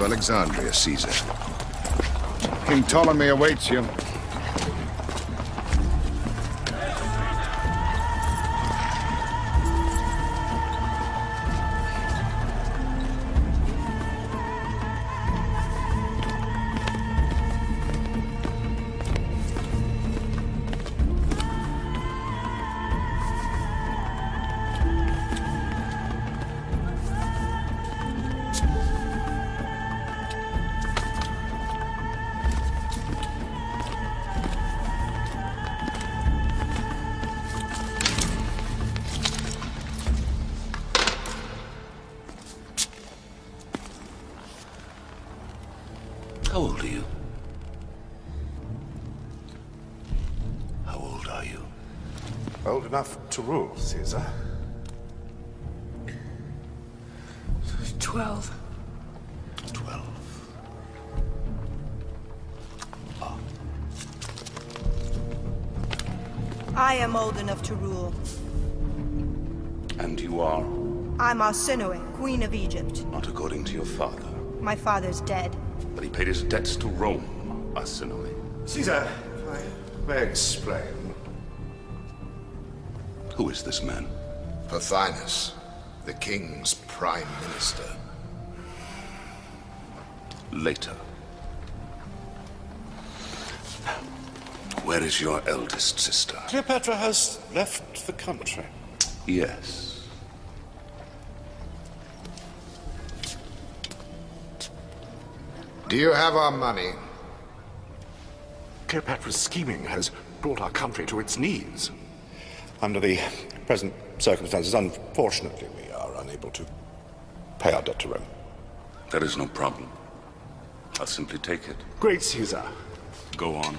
To Alexandria, Caesar. King Ptolemy awaits you. I'm Arsinoe, Queen of Egypt. not according to your father. My father's dead. But he paid his debts to Rome, Arsinoe. Caesar, if I may explain. Who is this man? Pothinus, the king's prime minister. Later. Where is your eldest sister? Cleopatra has left the country. Yes. Do you have our money? Cleopatra's scheming has brought our country to its knees. Under the present circumstances, unfortunately, we are unable to pay our debt to Rome. That is no problem. I'll simply take it. Great Caesar, Go on.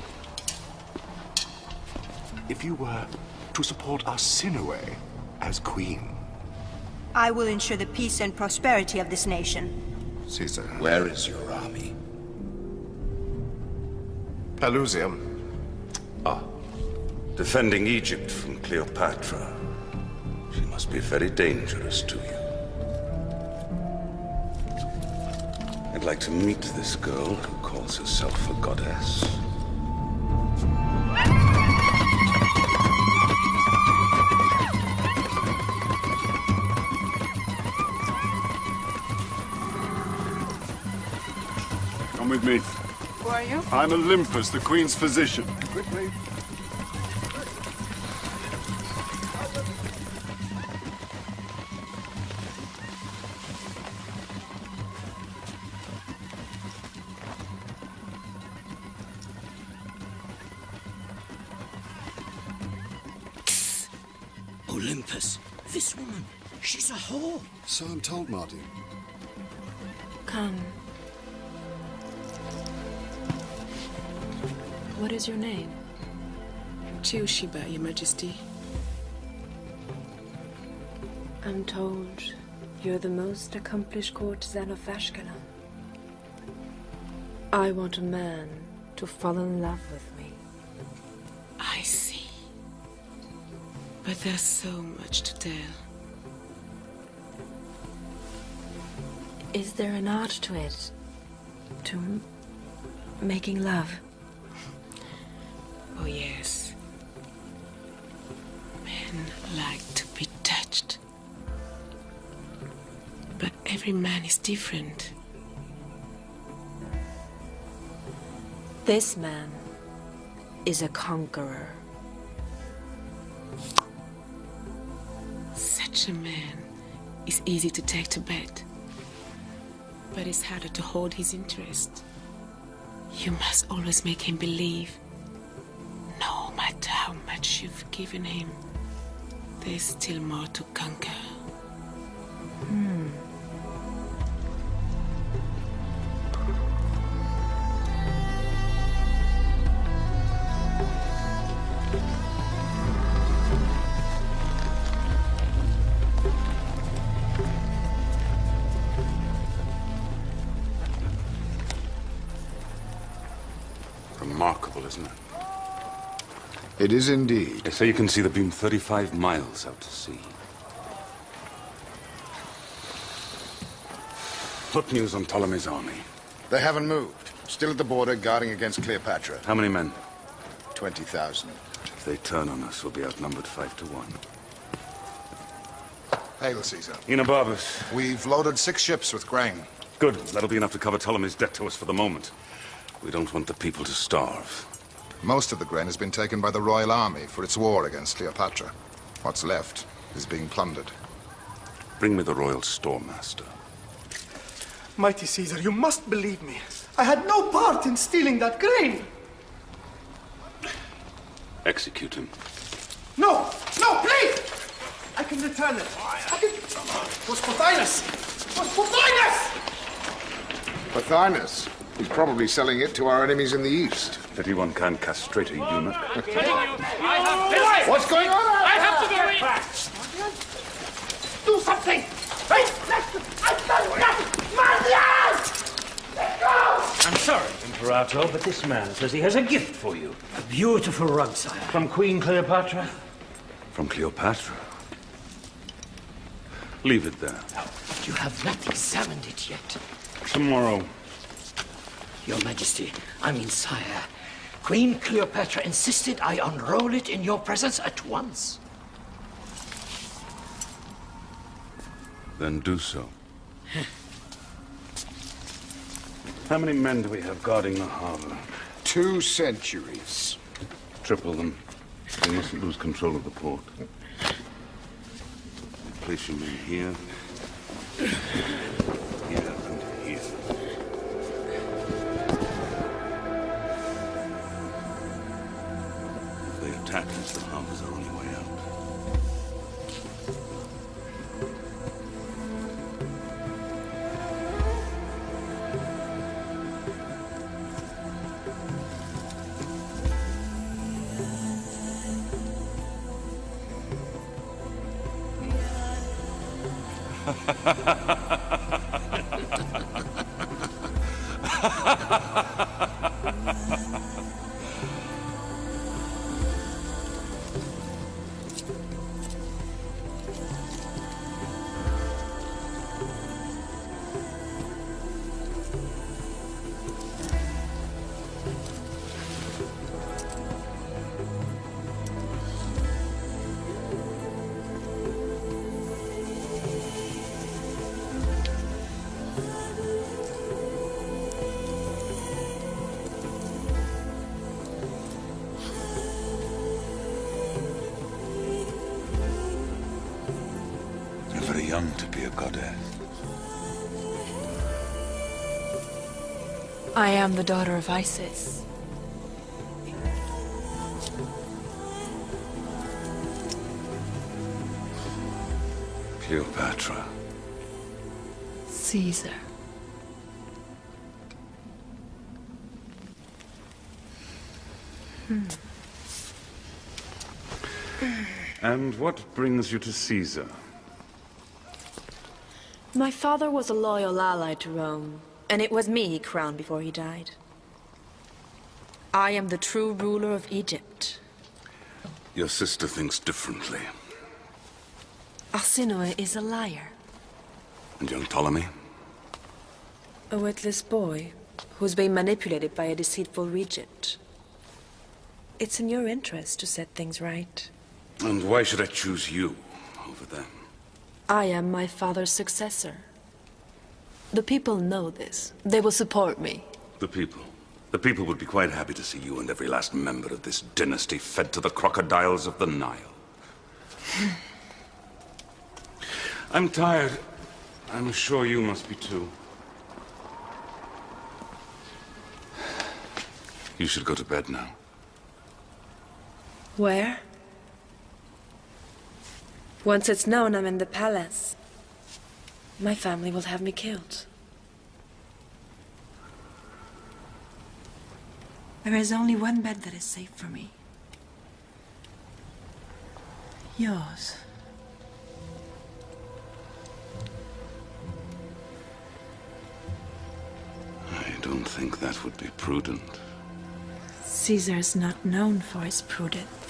if you were to support Arsinoe as queen, I will ensure the peace and prosperity of this nation. Caesar. Where is your army? Pelusium, Ah. Defending Egypt from Cleopatra. She must be very dangerous to you. I'd like to meet this girl who calls herself a goddess. With me. Who are you? I'm Olympus, the Queen's physician. quickly. Olympus, this woman, she's a whore. So I'm told, Martin. Is your name? Chioshiba, Your Majesty. I'm told you're the most accomplished courtesan of Ashkelon. I want a man to fall in love with me. I see. But there's so much to tell. Is there an art to it? To making love? Oh, yes. Men like to be touched. But every man is different. This man is a conqueror. Such a man is easy to take to bed. But it's harder to hold his interest. You must always make him believe. Matter how much you've given him, there's still more to conquer. Remarkable, It is indeed. They say you can see the beam 35 miles out to sea. What news on Ptolemy's army? They haven't moved. Still at the border, guarding against Cleopatra. How many men? 20,000. If they turn on us, we'll be outnumbered five to one. Hail, Caesar. Enobarbus. We've loaded six ships with grain. Good. That'll be enough to cover Ptolemy's debt to us for the moment. We don't want the people to starve. Most of the grain has been taken by the Royal Army for its war against Cleopatra. What's left is being plundered. Bring me the royal storemaster. Mighty Caesar, you must believe me. I had no part in stealing that grain. Execute him. No, no, please! I can return it. I can... It was Pothinus! It was Pothinus! Pothinus. He's probably selling it to our enemies in the east. Pity one can't castrate a eunuch. What's going on? I have to go in! Do something! Hey, I've done nothing! Martial! Let go! I'm sorry, Imperator, but this man says he has a gift for you. A beautiful rug, sire. From Queen Cleopatra? From Cleopatra. Leave it there. But you have not examined it yet. Tomorrow. Your Majesty, I mean, sire. Queen Cleopatra insisted I unroll it in your presence at once. Then do so. How many men do we have guarding the harbor? Two centuries. Triple them. We mustn't lose control of the port. Place your men here. Here Us, the harbor's our only way out. You're am the daughter of Isis. Cleopatra. Caesar. Hmm. And what brings you to Caesar? My father was a loyal ally to Rome, and it was me he crowned before he died. I am the true ruler of Egypt. Your sister thinks differently. Arsinoe is a liar, And young Ptolemy? a witless boy who's been manipulated by a deceitful regent. It's in your interest to set things right. And why should I choose you over them? I am my father's successor. The people know this. They will support me. The people. The people would be quite happy to see you and every last member of this dynasty fed to the crocodiles of the Nile. I'm tired. I'm sure you must be too. You should go to bed now. Where? Once it's known I'm in the palace, my family will have me killed. There is only one bed that is safe for me. Yours. I don't think that would be prudent. Caesar's not known for his prudence.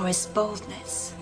For his boldness.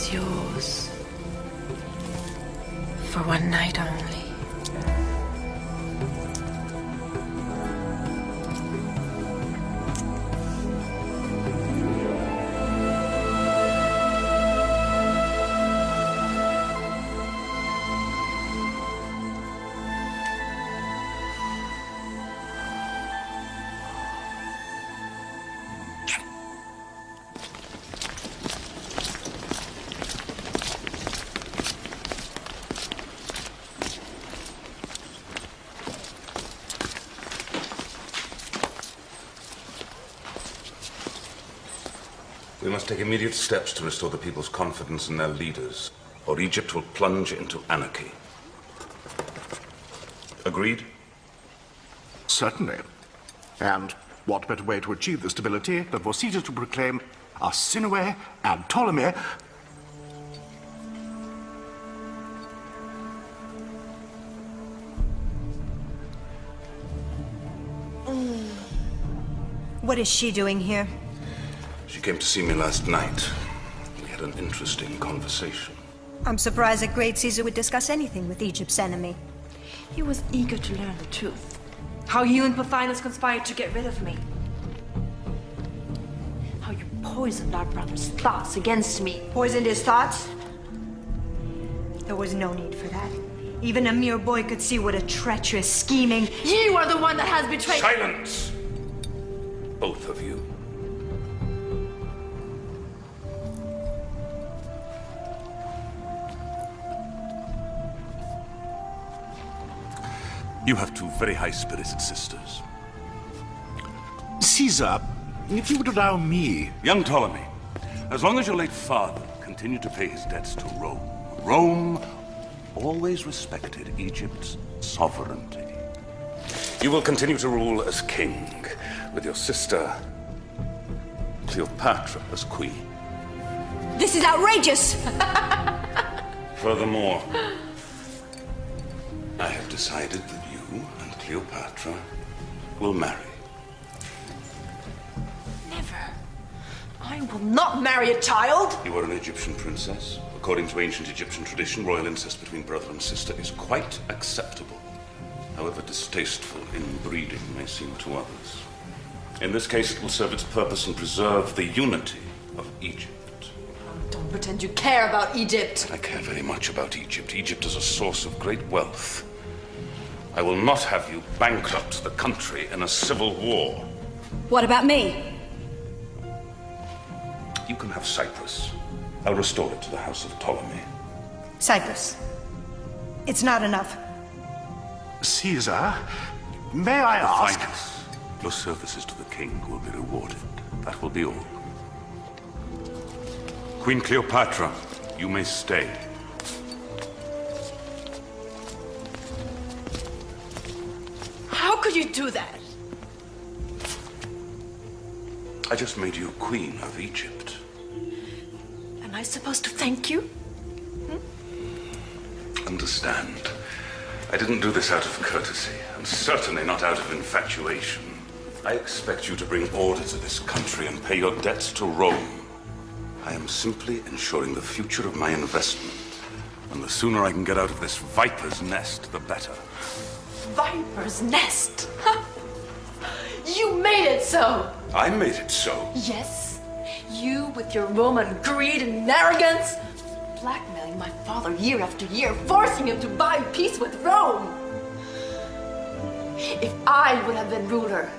Is yours. Must take immediate steps to restore the people's confidence in their leaders, or Egypt will plunge into anarchy. Agreed? Certainly. And what better way to achieve this stability than for Caesar to proclaim Arsinoe and Ptolemy hmm. What is she doing here? She came to see me last night. We had an interesting conversation. I'm surprised that Great Caesar would discuss anything with Egypt's enemy. He was eager to learn the truth. How you and Pothinus conspired to get rid of me. How you poisoned our brother's thoughts against me. Poisoned his thoughts? There was no need for that. Even a mere boy could see what a treacherous, scheming. You are the one that has betrayed. Silence! Both of you. You have two very high-spirited sisters. Caesar, if you would allow me. Young Ptolemy, as long as your late father continued to pay his debts to Rome, Rome always respected Egypt's sovereignty. You will continue to rule as king, with your sister Cleopatra as queen. This is outrageous! Furthermore, I have decided that you and Cleopatra will marry. Never. I will not marry a child. You are an Egyptian princess. According to ancient Egyptian tradition, royal incest between brother and sister is quite acceptable. However distasteful inbreeding may seem to others. In this case, it will serve its purpose and preserve the unity of Egypt. Don't pretend you care about Egypt. I care very much about Egypt. Egypt is a source of great wealth. I will not have you bankrupt the country in a civil war. What about me? You can have Cyprus. I'll restore it to the House of Ptolemy. Cyprus. It's not enough. Caesar, may I ask? Finest. Your services to the king will be rewarded. That will be all. Queen Cleopatra, you may stay. How could you do that? I just made you Queen of Egypt. Am I supposed to thank you? Hmm? Understand, I didn't do this out of courtesy, and certainly not out of infatuation. I expect you to bring order to this country and pay your debts to Rome. I am simply ensuring the future of my investment. And the sooner I can get out of this viper's nest, the better. Viper's nest! you made it so! I made it so. Yes, you with your Roman greed and arrogance, blackmailing my father year after year, forcing him to buy peace with Rome. If I would have been ruler,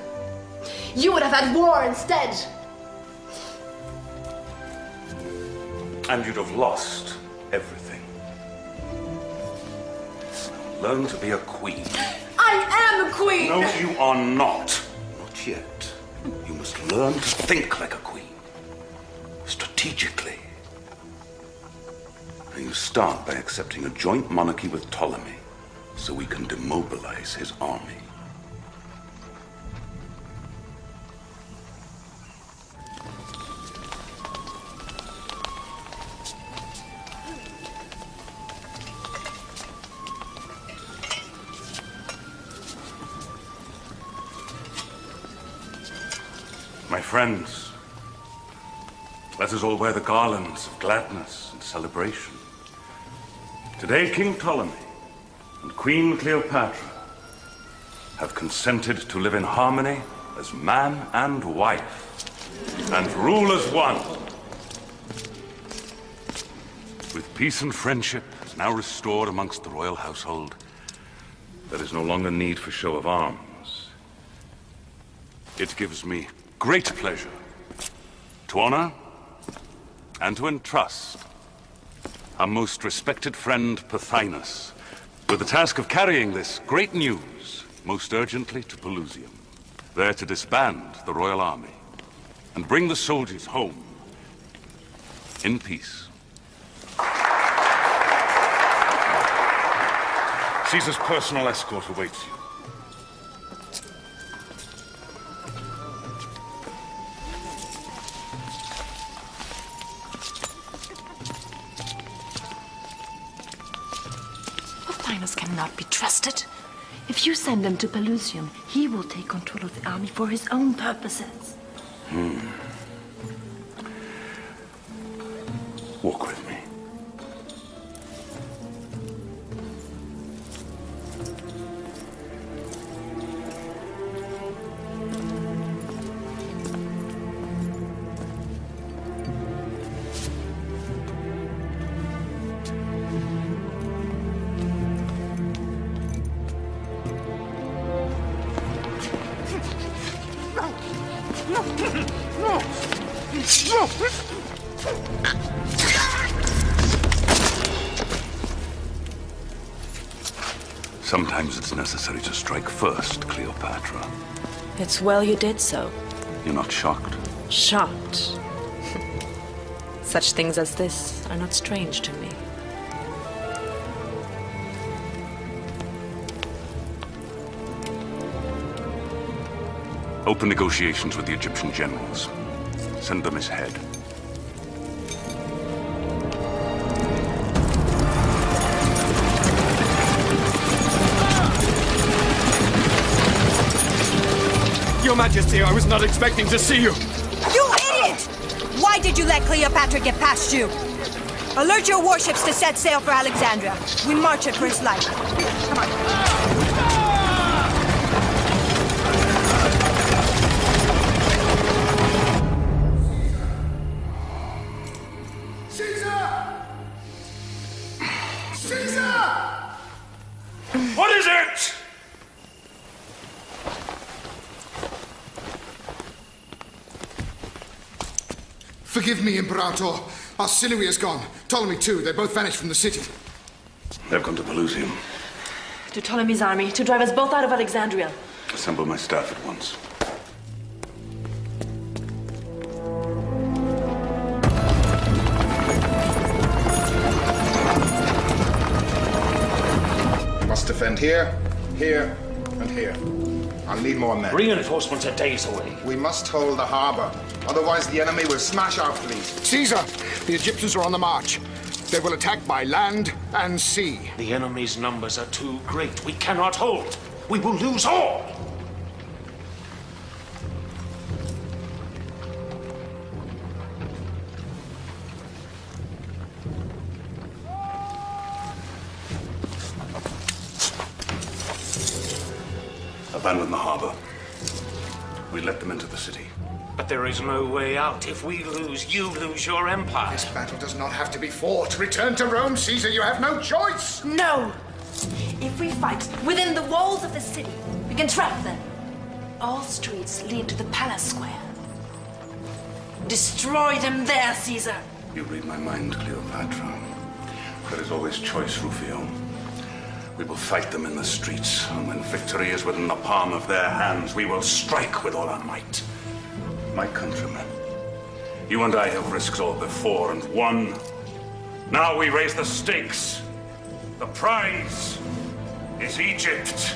you would have had war instead. And you'd have lost everything. Learn to be a queen. I am a queen! No, you are not. Not yet. You must learn to think like a queen. Strategically. And you start by accepting a joint monarchy with Ptolemy, so we can demobilize his army. My friends, let us all wear the garlands of gladness and celebration. Today, King Ptolemy and Queen Cleopatra have consented to live in harmony as man and wife and rule as one. With peace and friendship now restored amongst the royal household, there is no longer need for show of arms. It gives me great pleasure to honor and to entrust our most respected friend Pothinus with the task of carrying this great news most urgently to Pelusium, there to disband the royal army and bring the soldiers home in peace. Caesar's personal escort awaits you. Cannot be trusted. If you send him to Pelusium, he will take control of the army for his own purposes. Hmm. Walk with me. Sometimes it's necessary to strike first, Cleopatra. It's well you did so. You're not shocked? Shocked. Such things as this are not strange to me. Open negotiations with the Egyptian generals. Send them his head. Your Majesty, I was not expecting to see you. You idiot! Why did you let Cleopatra get past you? Alert your warships to set sail for Alexandria. We march it for his life. Come on. Forgive me, Imperator. Arsinoe is gone. Ptolemy too. They both vanished from the city. They've gone to Pelusium. To Ptolemy's army, to drive us both out of Alexandria. Assemble my staff at once. Must defend here, here, and here. I'll need more men. Reinforcements are days away. We must hold the harbor. Otherwise, the enemy will smash our fleet. Caesar, the Egyptians are on the march. They will attack by land and sea. The enemy's numbers are too great. We cannot hold. We will lose all. Out. If we lose, you lose your empire. This battle does not have to be fought. Return to Rome, Caesar. You have no choice. No! If we fight within the walls of the city, we can trap them. All streets lead to the palace square. Destroy them there, Caesar. You read my mind, Cleopatra. There is always choice, Rufio. We will fight them in the streets, and when victory is within the palm of their hands, we will strike with all our might. My countrymen, you and I have risked all before and won. Now we raise the stakes. The prize is Egypt.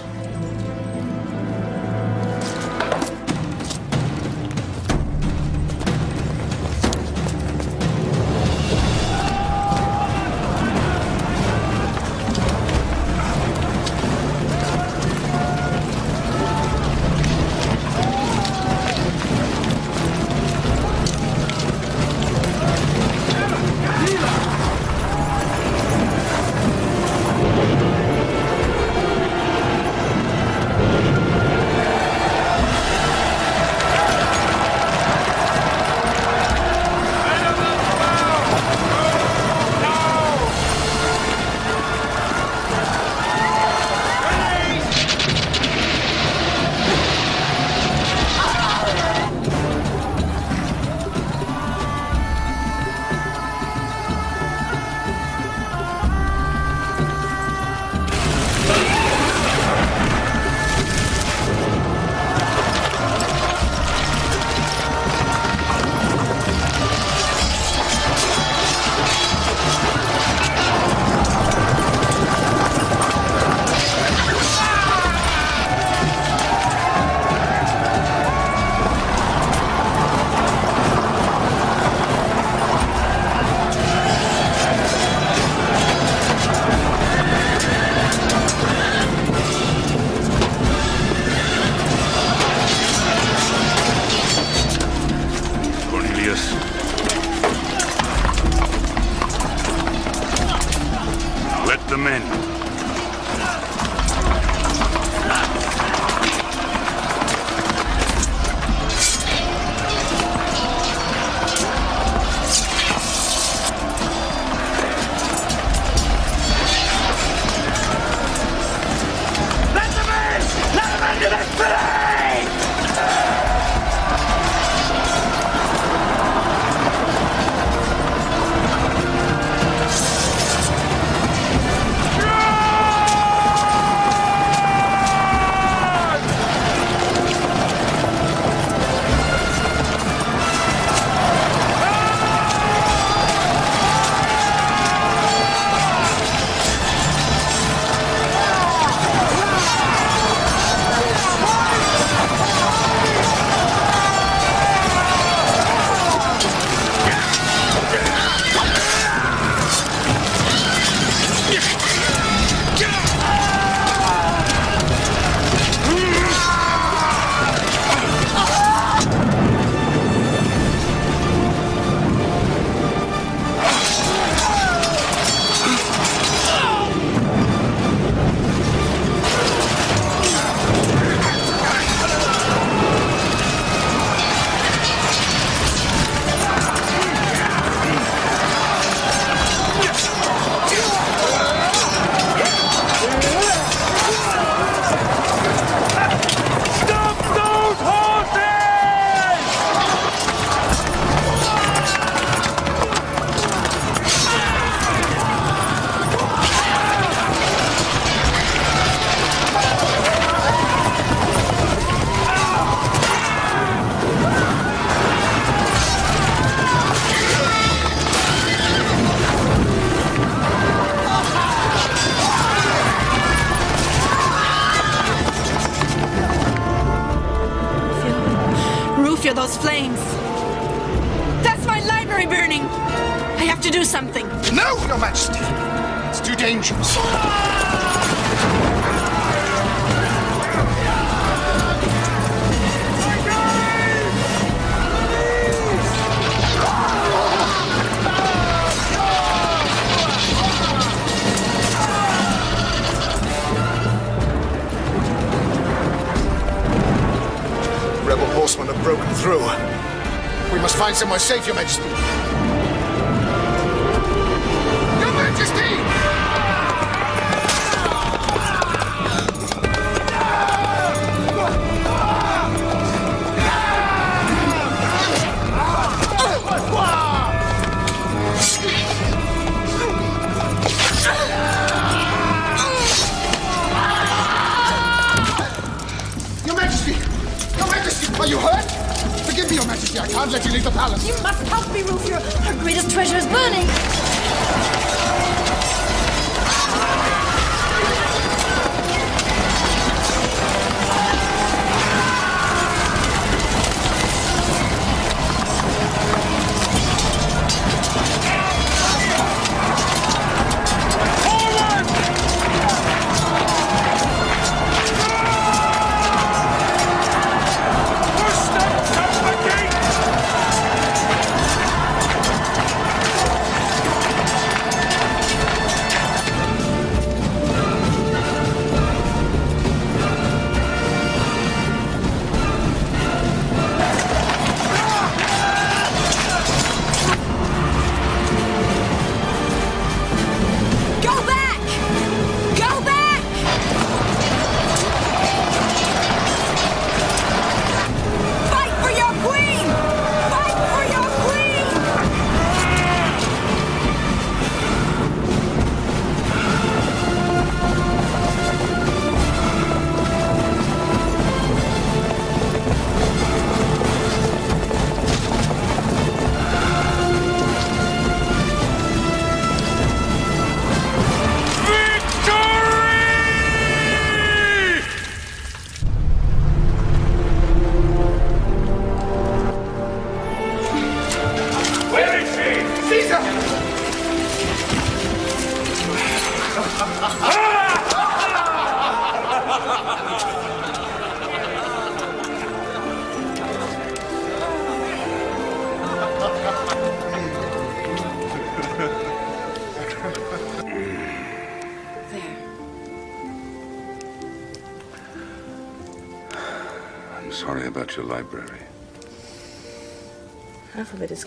much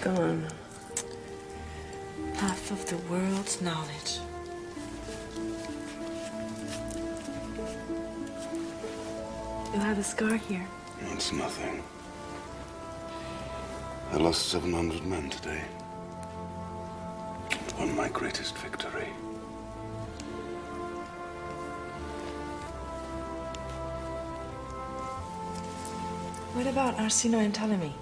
gone. Half of the world's knowledge. You have a scar here. It's nothing. I lost 700 men today. It won my greatest victory. What about Arsinoe and Ptolemy?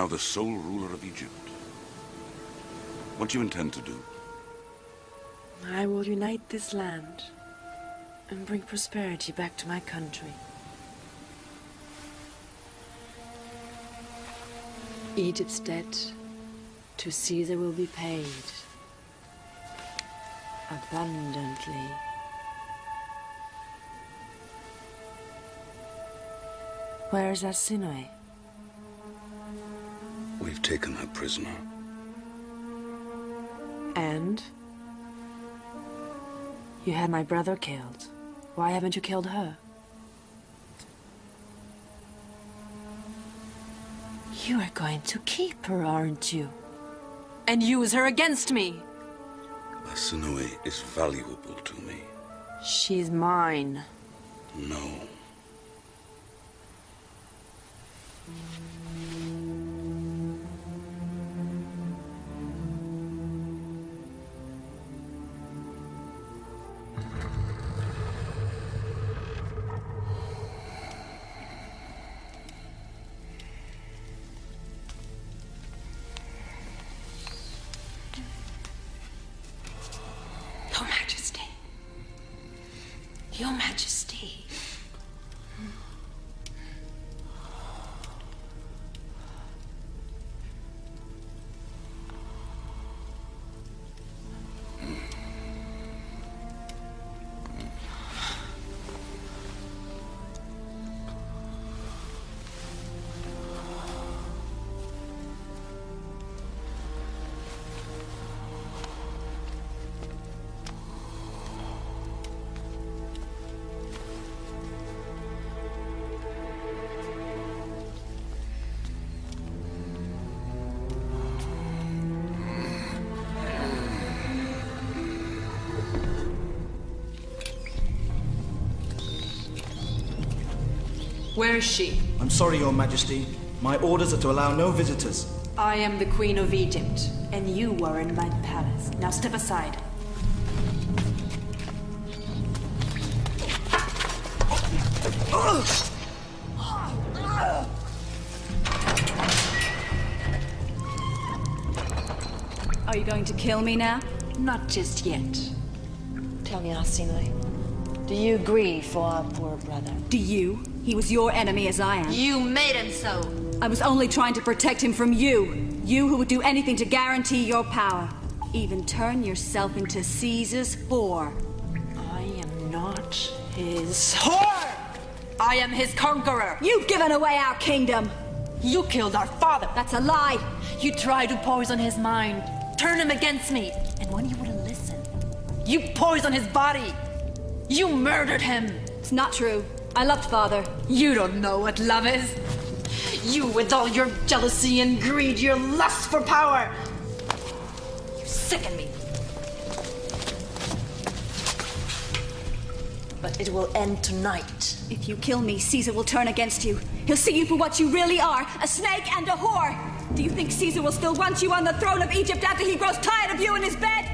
Now the sole ruler of Egypt. What do you intend to do? I will unite this land and bring prosperity back to my country. Egypt's debt to Caesar will be paid abundantly. Where is Arsinoe? We've taken her prisoner. And? You had my brother killed. Why haven't you killed her? You are going to keep her, aren't you? And use her against me! Arsinoe is valuable to me. She's mine. No. Is she? I'm sorry, Your Majesty. My orders are to allow no visitors. I am the Queen of Egypt, and you are in my palace. Now step aside. Are you going to kill me now? Not just yet. Tell me, Arsinoe, do you grieve for our poor brother? Do you? He was your enemy as I am. You made him so! I was only trying to protect him from you. You who would do anything to guarantee your power. Even turn yourself into Caesar's whore. I am not his whore! I am his conqueror! You've given away our kingdom! You killed our father! That's a lie! You tried to poison his mind, turn him against me, and when he wouldn't listen, you poisoned his body! You murdered him! It's not true. I loved father. You don't know what love is! You with all your jealousy and greed, your lust for power! You sicken me! But it will end tonight. If you kill me, Caesar will turn against you. He'll see you for what you really are a snake and a whore. Do you think Caesar will still want you on the throne of Egypt after he grows tired of you in his bed?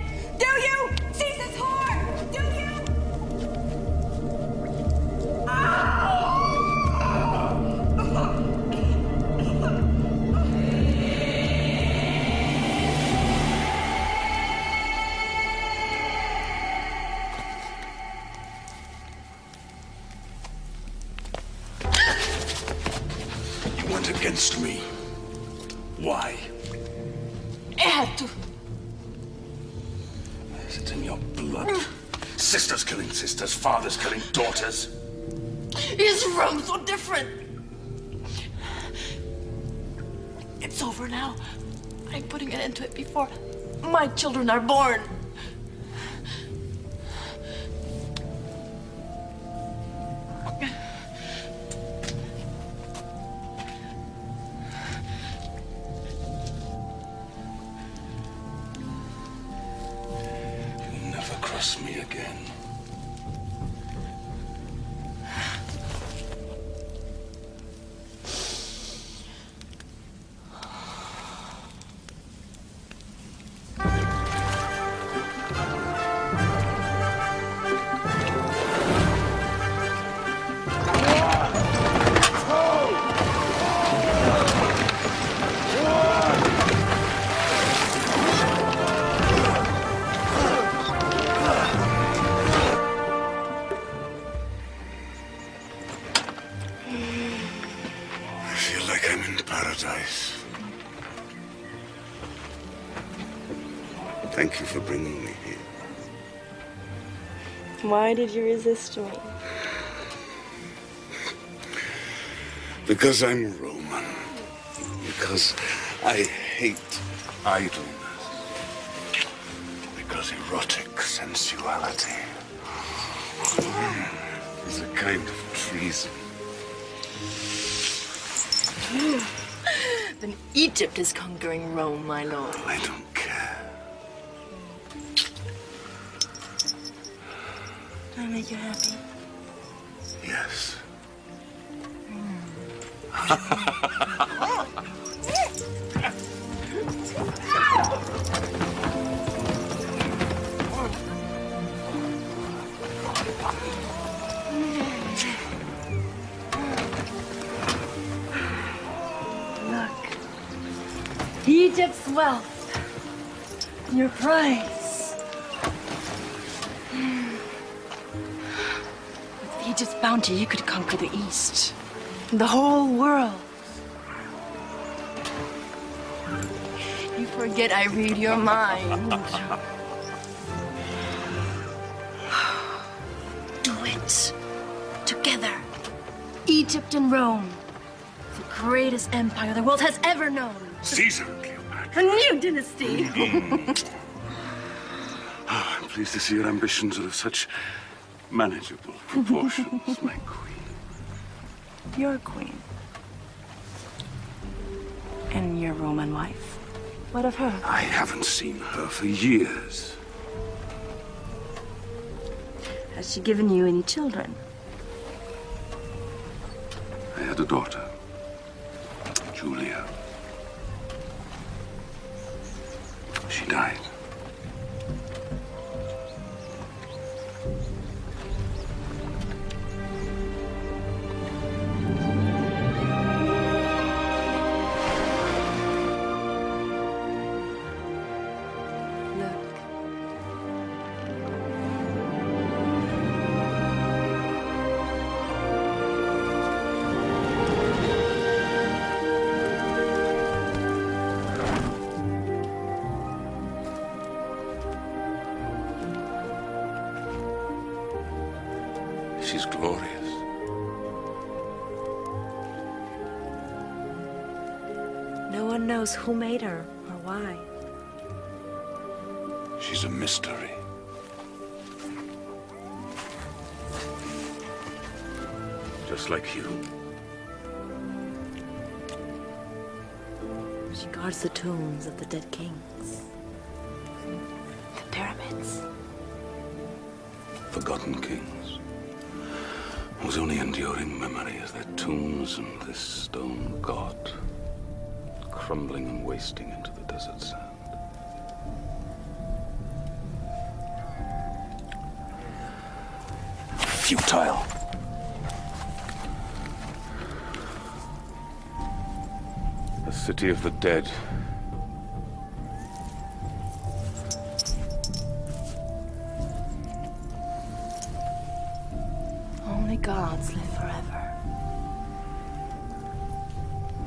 Fathers killing daughters. His room so different. It's over now. I'm putting an end to it before my children are born. Why did you resist me? Because I'm Roman. Because I hate idleness. Because erotic sensuality is a kind of treason. then Egypt is conquering Rome, my lord. I don't make you happy? Yes. Hmm. Look. The whole world. You forget I read your mind. Do it. Together. Egypt and Rome. The greatest empire the world has ever known. Caesar. A new dynasty. Ah, I'm pleased to see your ambitions are of such manageable proportions, my queen. You're a queen. And your Roman wife. What of her? I haven't seen her for years. Has she given you any children? I had a daughter, Julia. She died. Knows who made her or why. She's a mystery. Just like you. She guards the tombs of the dead kings. The pyramids. Forgotten kings. Whose only enduring memory is their tombs and this stone god. Crumbling and wasting into the desert sand. Futile. The city of the dead. Only gods live forever.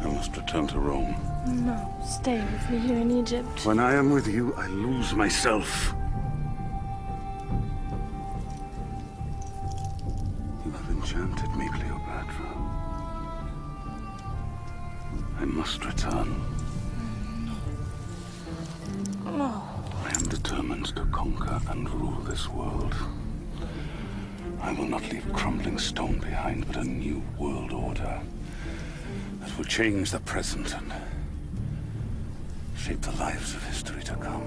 I must return to Rome. No, stay with me here in Egypt. When I am with you, I lose myself. You have enchanted me, Cleopatra. I must return. No. I am determined to conquer and rule this world. I will not leave crumbling stone behind, but a new world order that will change the present and shape the lives of history to come.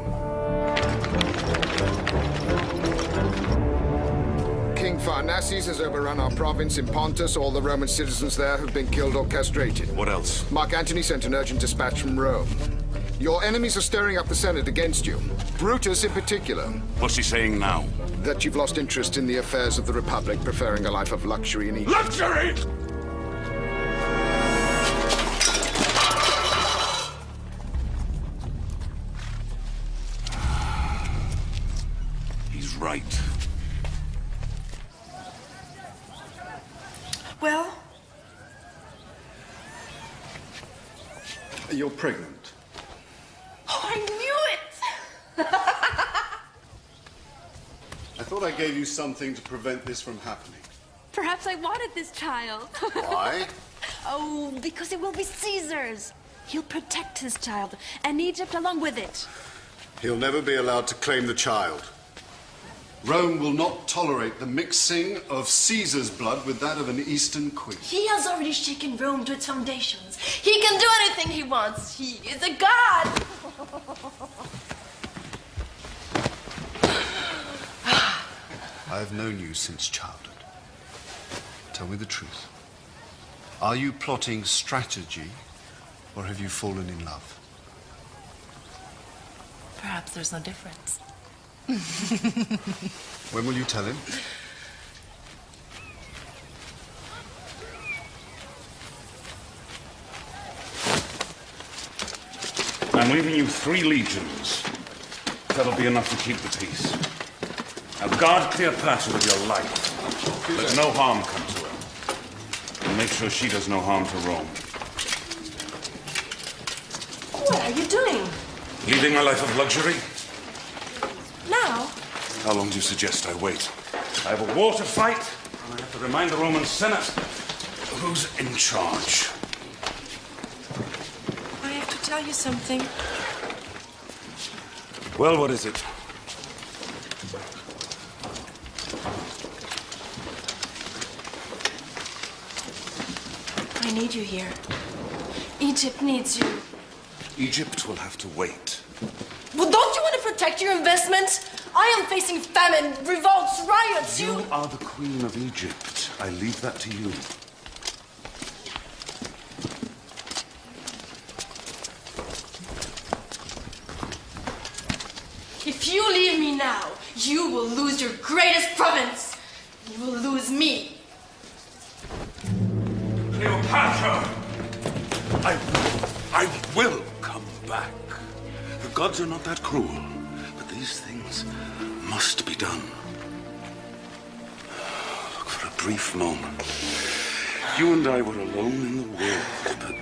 King Pharnaces has overrun our province in Pontus. All the Roman citizens there have been killed or castrated. What else? Mark Antony sent an urgent dispatch from Rome. Your enemies are stirring up the Senate against you. Brutus in particular. What's he saying now? That you've lost interest in the affairs of the Republic, preferring a life of luxury in Egypt. Luxury! Something to prevent this from happening. Perhaps I wanted this child. Why? oh, because it will be Caesar's. He'll protect his child, and Egypt along with it. He'll never be allowed to claim the child. Rome will not tolerate the mixing of Caesar's blood with that of an Eastern queen. He has already shaken Rome to its foundations. He can do anything he wants. He is a god. I've known you since childhood. Tell me the truth. Are you plotting strategy, or have you fallen in love? Perhaps there's no difference. When will you tell him? I'm leaving you three legions. That'll be enough to keep the peace. Now guard clear Cleopatra with your life. Let no harm come to her. And make sure she does no harm to Rome. What are you doing? Leading a life of luxury? Now? How long do you suggest I wait? I have a war to fight, and I have to remind the Roman Senate who's in charge. I have to tell you something. Well, what is it? I need you here. Egypt needs you. Egypt will have to wait. Well, don't you want to protect your investments? I am facing famine, revolts, riots. You are the queen of Egypt. I leave that to you. If you leave me now, you will lose your greatest province. You will lose me. Cleopatra! I, I will come back. The gods are not that cruel, but these things must be done. Look, for a brief moment, you and I were alone in the world, but,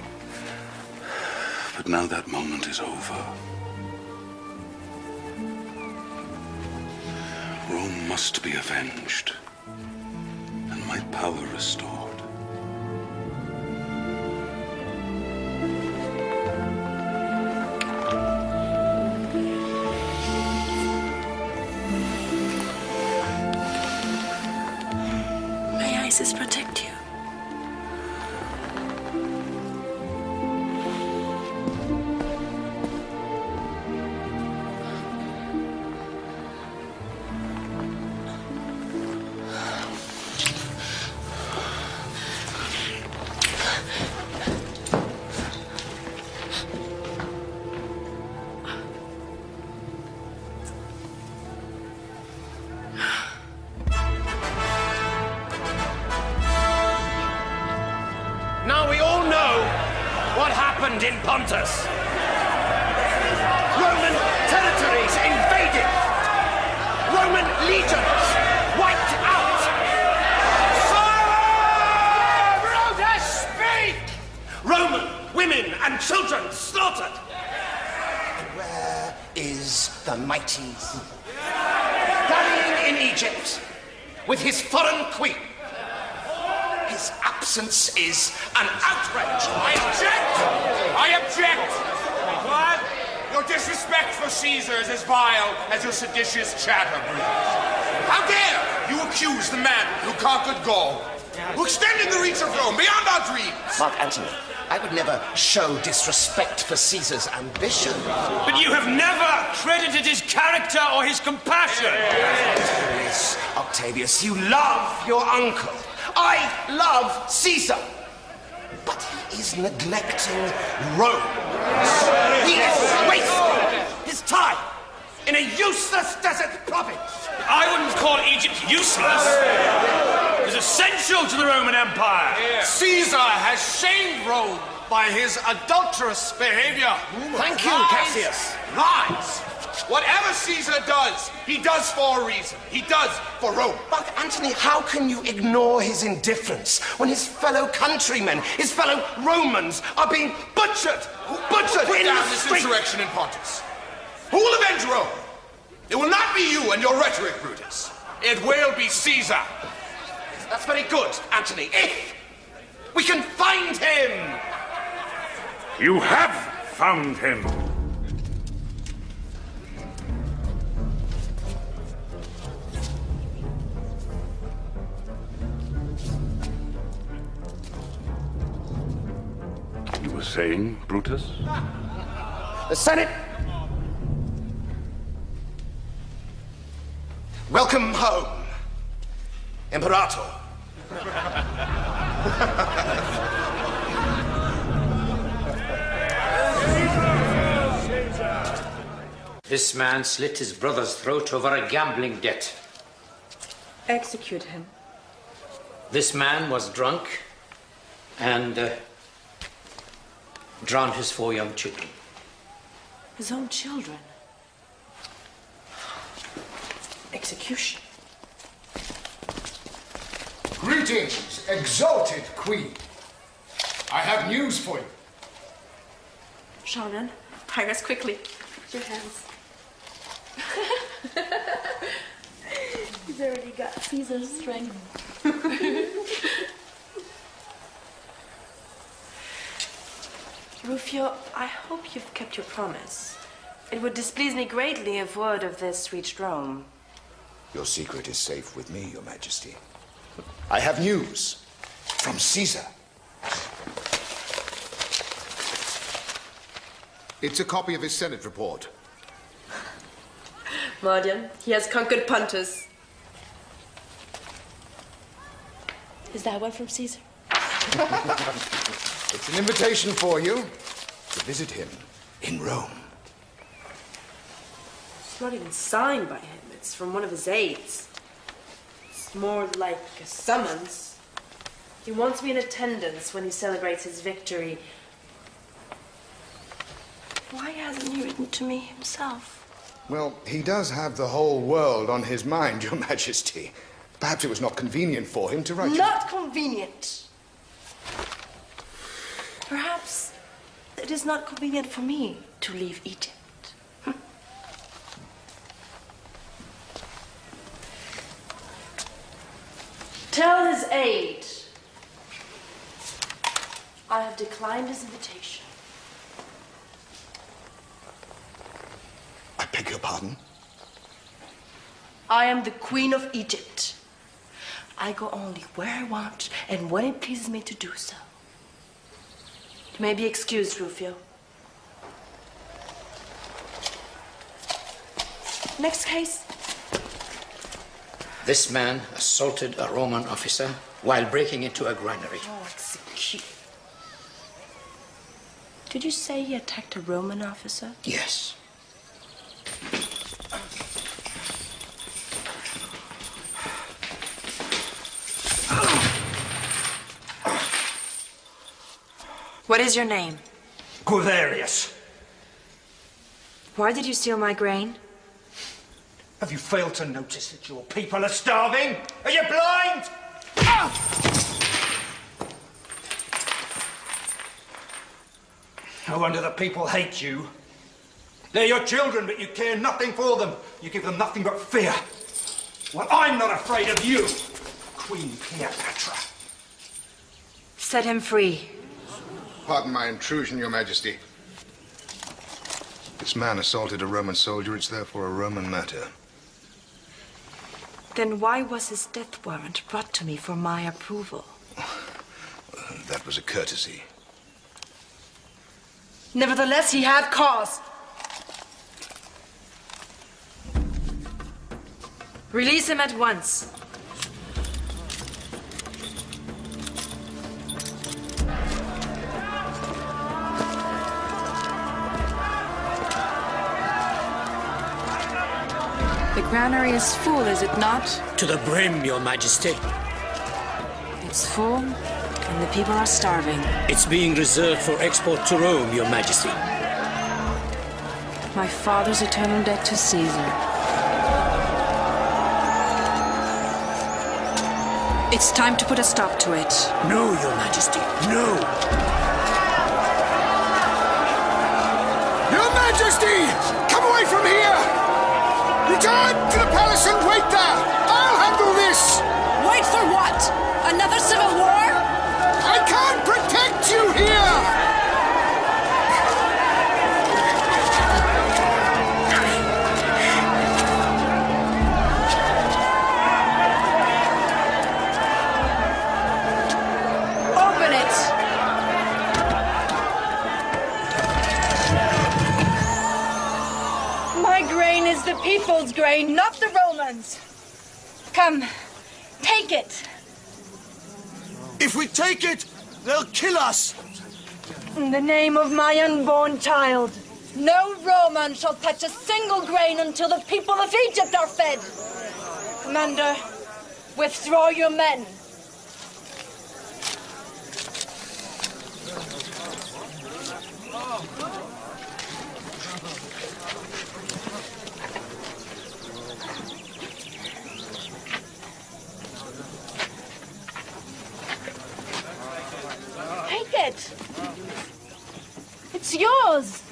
but now that moment is over. Rome must be avenged, and my power restored. Isis show disrespect for Caesar's ambition. But you have never credited his character or his compassion. Yes, Octavius, you love your uncle. I love Caesar. But he is neglecting Rome. He is wasting his time in a useless desert province. I wouldn't call Egypt useless. It's essential to the Roman Empire. Caesar has shamed Rome by his adulterous behavior. Thank you, Lies. Cassius. Lies. Whatever Caesar does, he does for a reason. He does for Rome. But, Antony, how can you ignore his indifference when his fellow countrymen, his fellow Romans, are being butchered? Butchered Put in down this streets? insurrection in Pontus. Who will avenge Rome? It will not be you and your rhetoric, Brutus. It will be Caesar. That's very good, Antony. If we can find him! You have found him. You were saying, Brutus? The Senate. Welcome home, Imperator. This man slit his brother's throat over a gambling debt. Execute him. This man was drunk and uh, drowned his four young children. His own children. Execution. Greetings, exalted queen. I have news for you. Shannon, hire us quickly. Your hands. He's already got Caesar's strength. Rufio, I hope you've kept your promise. It would displease me greatly if word of this reached Rome. Your secret is safe with me, Your Majesty. I have news from Caesar. It's a copy of his Senate report. Mardian, he has conquered Pontus. Is that one from Caesar? It's an invitation for you to visit him in Rome. It's not even signed by him. It's from one of his aides. It's more like a summons. He wants me in attendance when he celebrates his victory. Why hasn't he written to me himself? Well, he does have the whole world on his mind, Your Majesty. Perhaps it was not convenient for him to write you. Not convenient. Perhaps it is not convenient for me to leave Egypt. Hmm. Tell his aide I have declined his invitation. I beg your pardon? I am the Queen of Egypt. I go only where I want and when it pleases me to do so. You may be excused, Rufio. Next case. This man assaulted a Roman officer while breaking into a granary. Oh, execute. Did you say he attacked a Roman officer? Yes. What is your name? Guiderius. Why did you steal my grain? Have you failed to notice that your people are starving? Are you blind? Ah! No wonder the people hate you. They're your children, but you care nothing for them. You give them nothing but fear. Well, I'm not afraid of you, Queen Cleopatra. Set him free. Pardon my intrusion, Your Majesty. This man assaulted a Roman soldier. It's therefore a Roman matter. Then why was his death warrant brought to me for my approval? That was a courtesy. Nevertheless, he had cause. Release him at once. The granary is full, is it not? To the brim, Your Majesty. It's full, and the people are starving. It's being reserved for export to Rome, Your Majesty. My father's eternal debt to Caesar. It's time to put a stop to it. No, Your Majesty, no. Your Majesty! Come away from here! Return to the palace and wait there! I'll handle this! Wait for what? Another civil people's grain, not the Romans. Come, take it. If we take it, they'll kill us. In the name of my unborn child, no Roman shall touch a single grain until the people of Egypt are fed. Commander, withdraw your men. Take it. It's yours.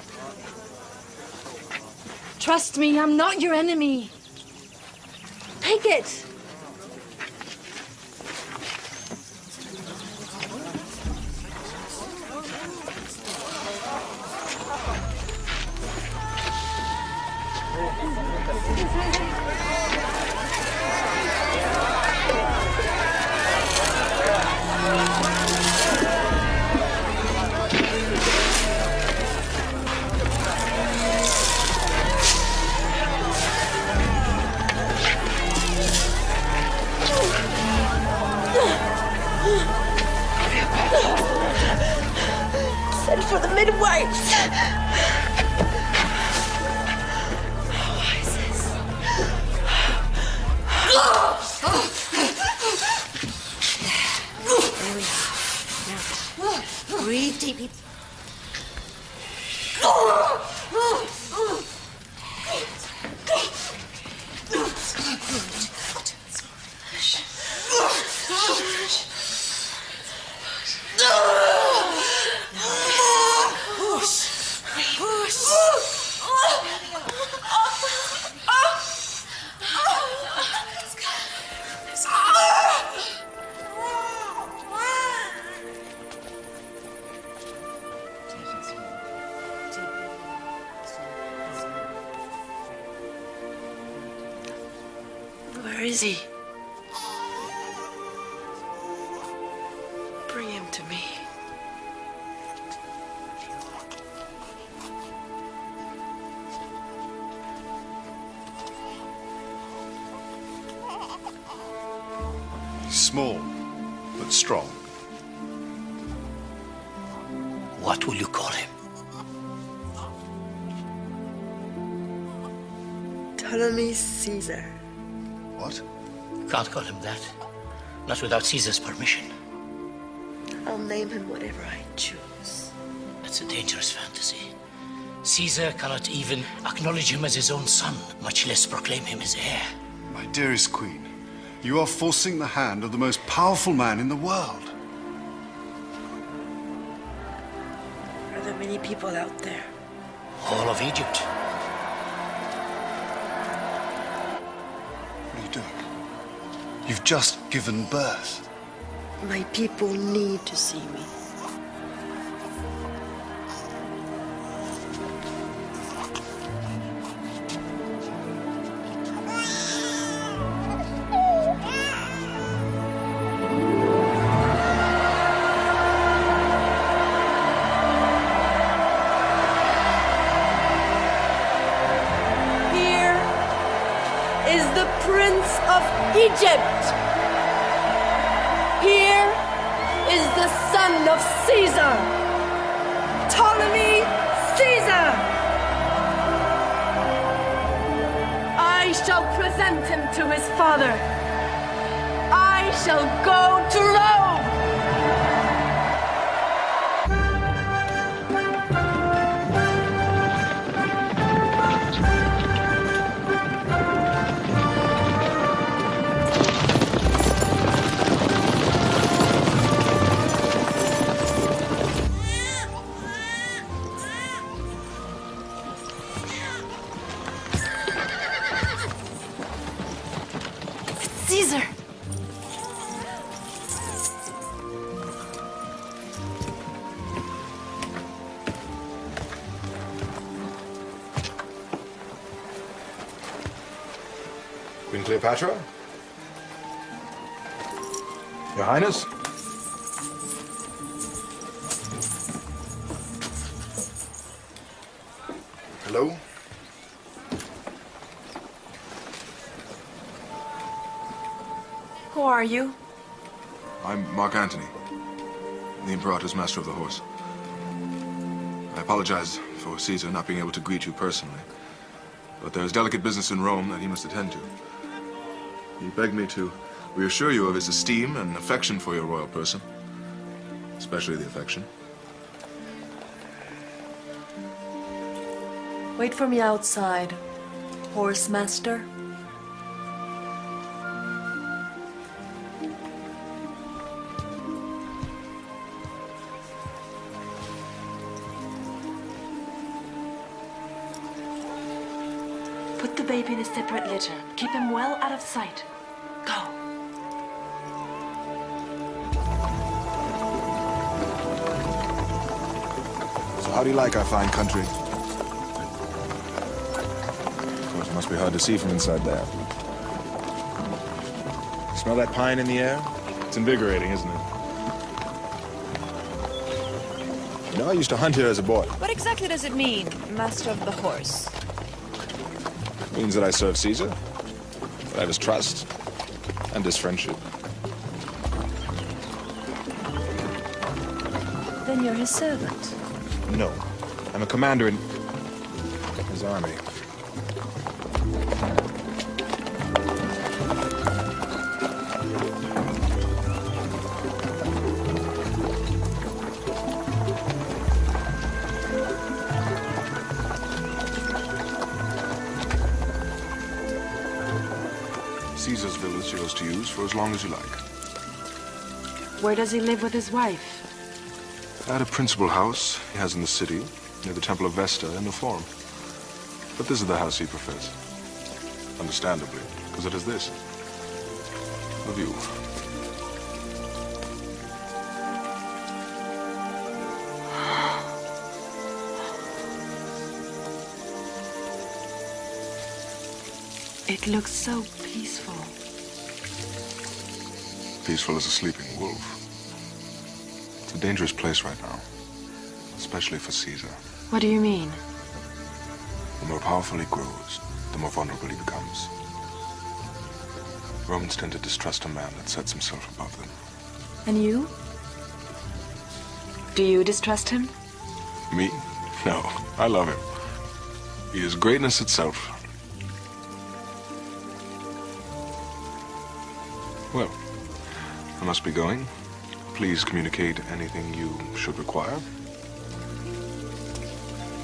Trust me, I'm not your enemy. Take it. Without Caesar's permission. I'll name him whatever I choose. That's a dangerous fantasy. Caesar cannot even acknowledge him as his own son, much less proclaim him his heir. My dearest queen, you are forcing the hand of the most powerful man in the world. Are there many people out there? All of Egypt. You've just given birth. My people need to see me. Queen Cleopatra? Your Highness? Hello? Who are you? I'm Mark Antony, the Imperator's Master of the Horse. I apologize for Caesar not being able to greet you personally, but there is delicate business in Rome that he must attend to. He begged me to reassure you of his esteem and affection for your royal person, especially the affection. Wait for me outside, horse master. Put the baby in a separate litter. Keep him well out of sight. Go. So how do you like our fine country? Of course, it must be hard to see from inside there. Smell that pine in the air? It's invigorating, isn't it? You know, I used to hunt here as a boy. What exactly does it mean, Master of the Horse? It means that I serve Caesar, that I have his trust, and his friendship. Then you're his servant. No, I'm a commander in his army. As long as you like. Where does he live with his wife? At a principal house he has in the city, near the Temple of Vesta in the Forum. But this is the house he prefers. Understandably, because it is this. The view. It looks so peaceful. Peaceful as a sleeping wolf. It's a dangerous place right now. Especially for Caesar. What do you mean? The more powerful he grows, the more vulnerable he becomes. Romans tend to distrust a man that sets himself above them. And you? Do you distrust him? Me? No, I love him. He is greatness itself. Must be going. Please communicate anything you should require.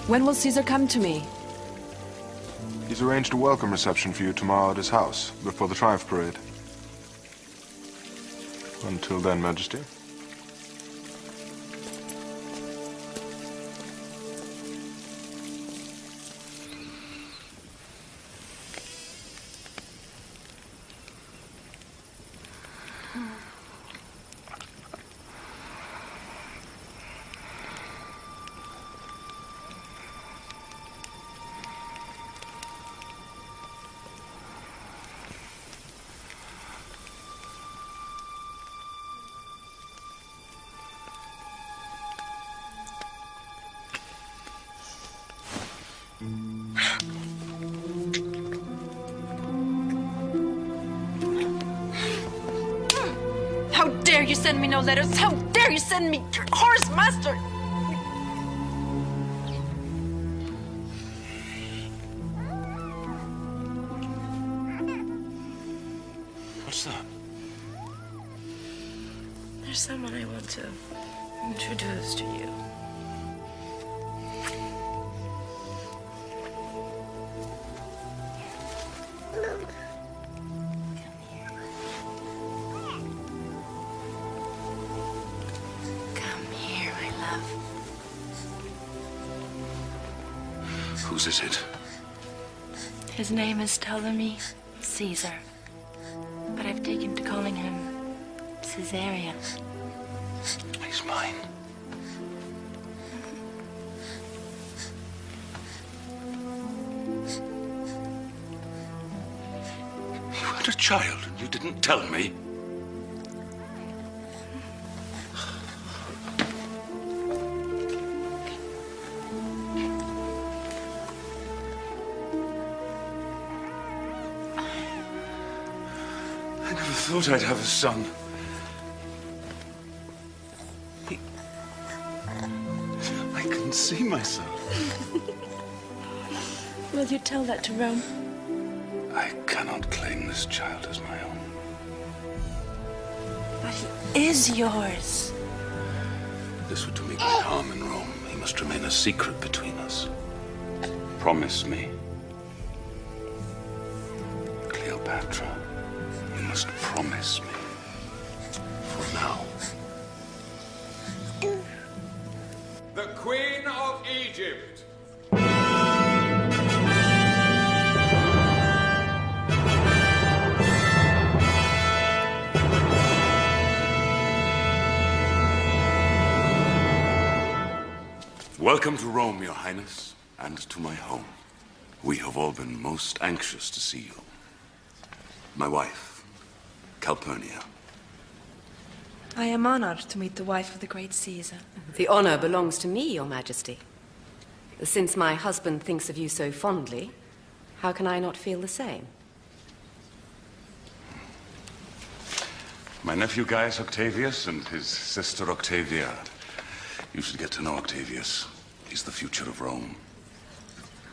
When will Caesar come to me? He's arranged a welcome reception for you tomorrow at his house, before the Triumph Parade. Until then, Majesty. No letters? How dare you send me your horse master? Name is Ptolemy Caesar. But I've taken to calling him Caesarion. He's mine. You had a child and you didn't tell me? Thought I'd have a son. He... I can see myself. Will you tell that to Rome? I cannot claim this child as my own. But he is yours. This would do me great harm in Rome. He must remain a secret between us. Promise me. Cleopatra, must promise me. For now. The Queen of Egypt. Welcome to Rome, Your Highness, and to my home. We have all been most anxious to see you. My wife, Calpurnia. I am honored to meet the wife of the great Caesar. The honor belongs to me, Your Majesty. Since my husband thinks of you so fondly, how can I not feel the same? My nephew Gaius Octavius and his sister Octavia. You should get to know Octavius. He's the future of Rome.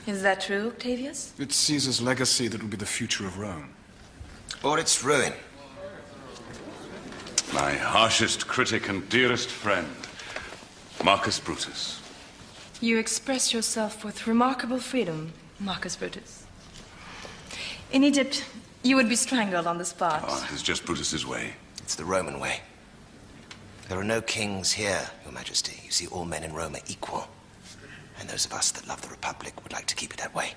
Is that true, Octavius? It's Caesar's legacy that will be the future of Rome. Or its ruin. My harshest critic and dearest friend, Marcus Brutus. You express yourself with remarkable freedom, Marcus Brutus. In Egypt, you would be strangled on the spot. Oh, it's just Brutus's way. It's the Roman way. There are no kings here, Your Majesty. You see, all men in Rome are equal. And those of us that love the Republic would like to keep it that way.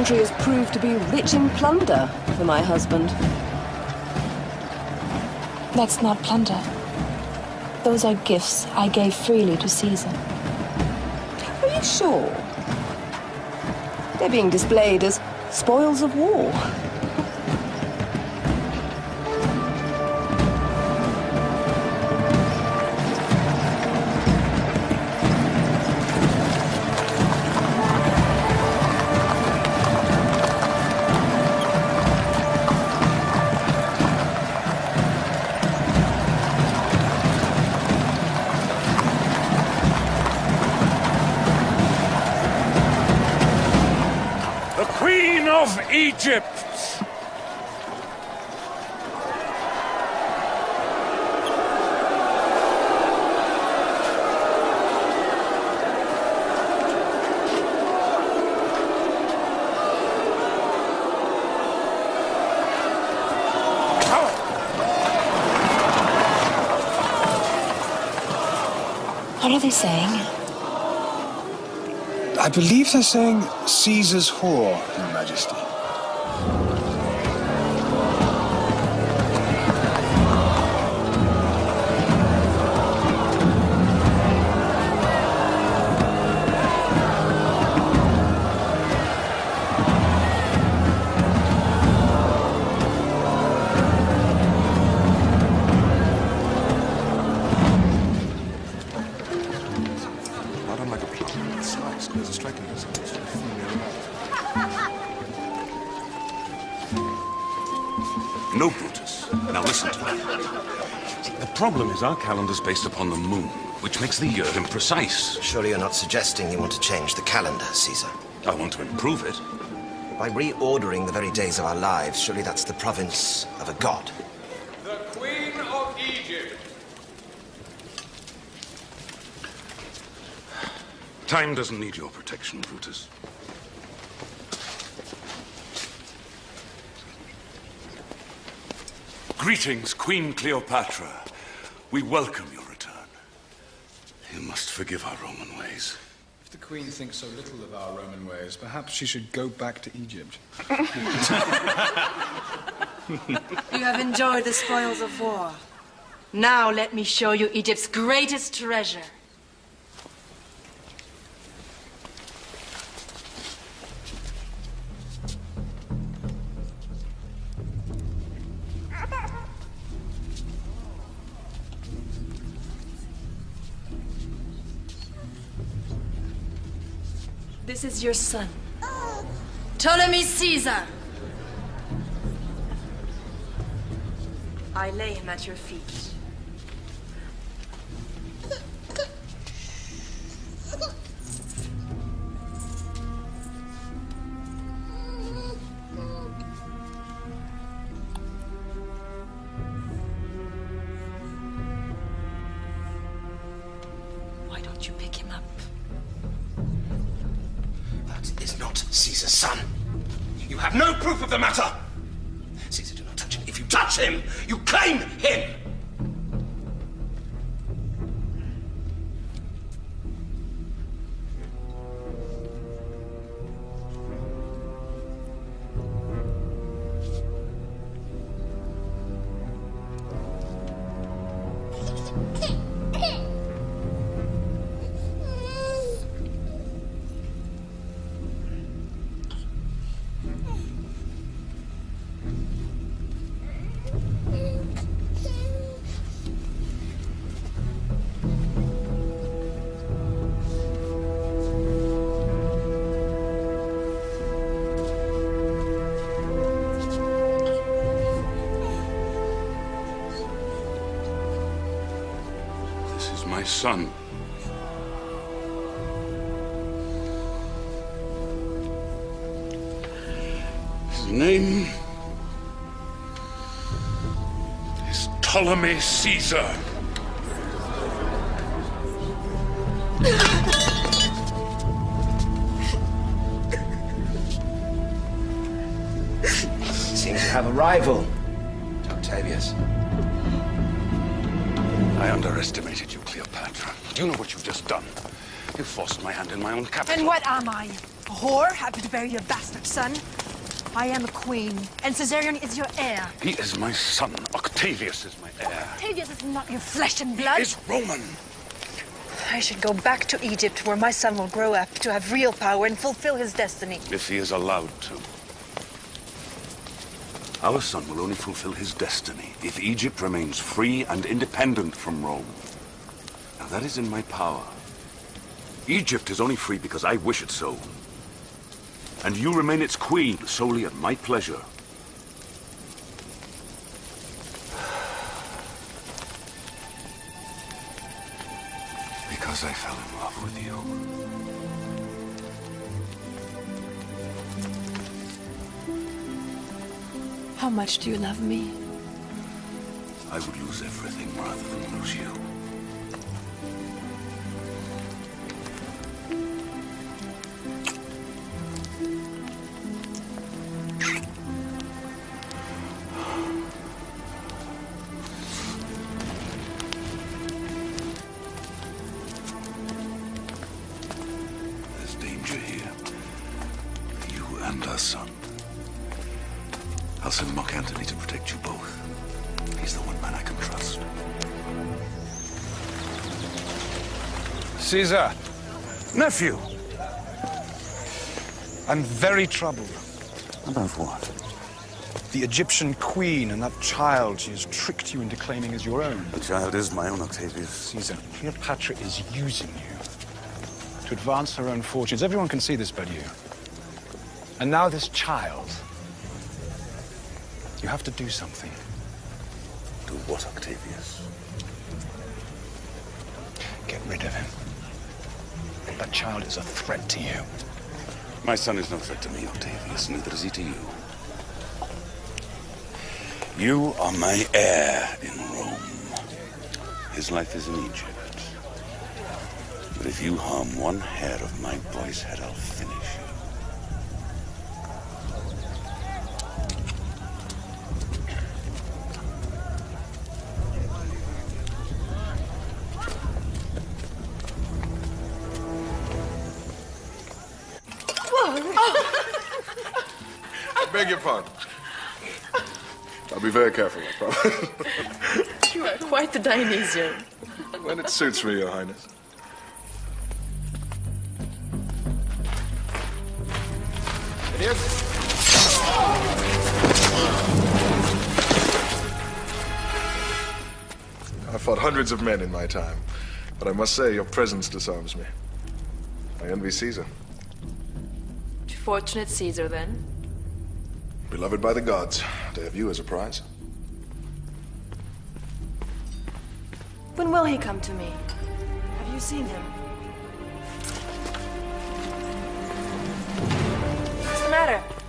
Country has proved to be rich in plunder for my husband. That's not plunder. Those are gifts I gave freely to Caesar. Are you sure? They're being displayed as spoils of war. Egypt. What are they saying? I believe they're saying Caesar's whore, Your Majesty. The calendar is based upon the moon, which makes the year imprecise. Surely you're not suggesting you want to change the calendar, Caesar? I want to improve it. By reordering the very days of our lives, surely that's the province of a god. The Queen of Egypt. Time doesn't need your protection, Brutus. Greetings, Queen Cleopatra. We welcome your return. You must forgive our Roman ways. If the Queen thinks so little of our Roman ways, perhaps she should go back to Egypt. You have enjoyed the spoils of war. Now let me show you Egypt's greatest treasure. This is your son. Ptolemy Caesar. I lay him at your feet. Why don't you pick him up? Not Caesar's son. You have no proof of the matter. Caesar, do not touch him. If you touch him, you claim him. Ptolemy Caesar. Seems to have a rival. Octavius. I underestimated you, Cleopatra. Do you know what you've just done? You forced my hand in my own capital. And what am I? A whore? Happy to bury your bastard son? I am a queen, and Caesarion is your heir. He is my son. Octavius is my heir. Octavius is not your flesh and blood. Is Roman. I should go back to Egypt, where my son will grow up to have real power and fulfill his destiny. If he is allowed to. Our son will only fulfill his destiny if Egypt remains free and independent from Rome. Now that is in my power. Egypt is only free because I wish it so. And you remain its queen solely at my pleasure. Much do you love me? I would lose everything rather than lose you. Caesar, nephew. I'm very troubled. About what? The Egyptian queen and that child she has tricked you into claiming as your own. The child is my own, Octavius. Caesar, Cleopatra is using you to advance her own fortunes. Everyone can see this but you. And now this child. You have to do something. Do what, Octavius? Get rid of him. Child is a threat to you. My son is no threat to me, Octavius, neither is he to you. You are my heir in Rome. His life is in Egypt. But if you harm one hair of my boy's head, I'll finish you. Dionysian. when it suits me, Your Highness. It is. I've fought hundreds of men in my time, but I must say your presence disarms me. I envy Caesar. Fortunate Caesar, then. Beloved by the gods, to have you as a prize. When will he come to me? Have you seen him? What's the matter?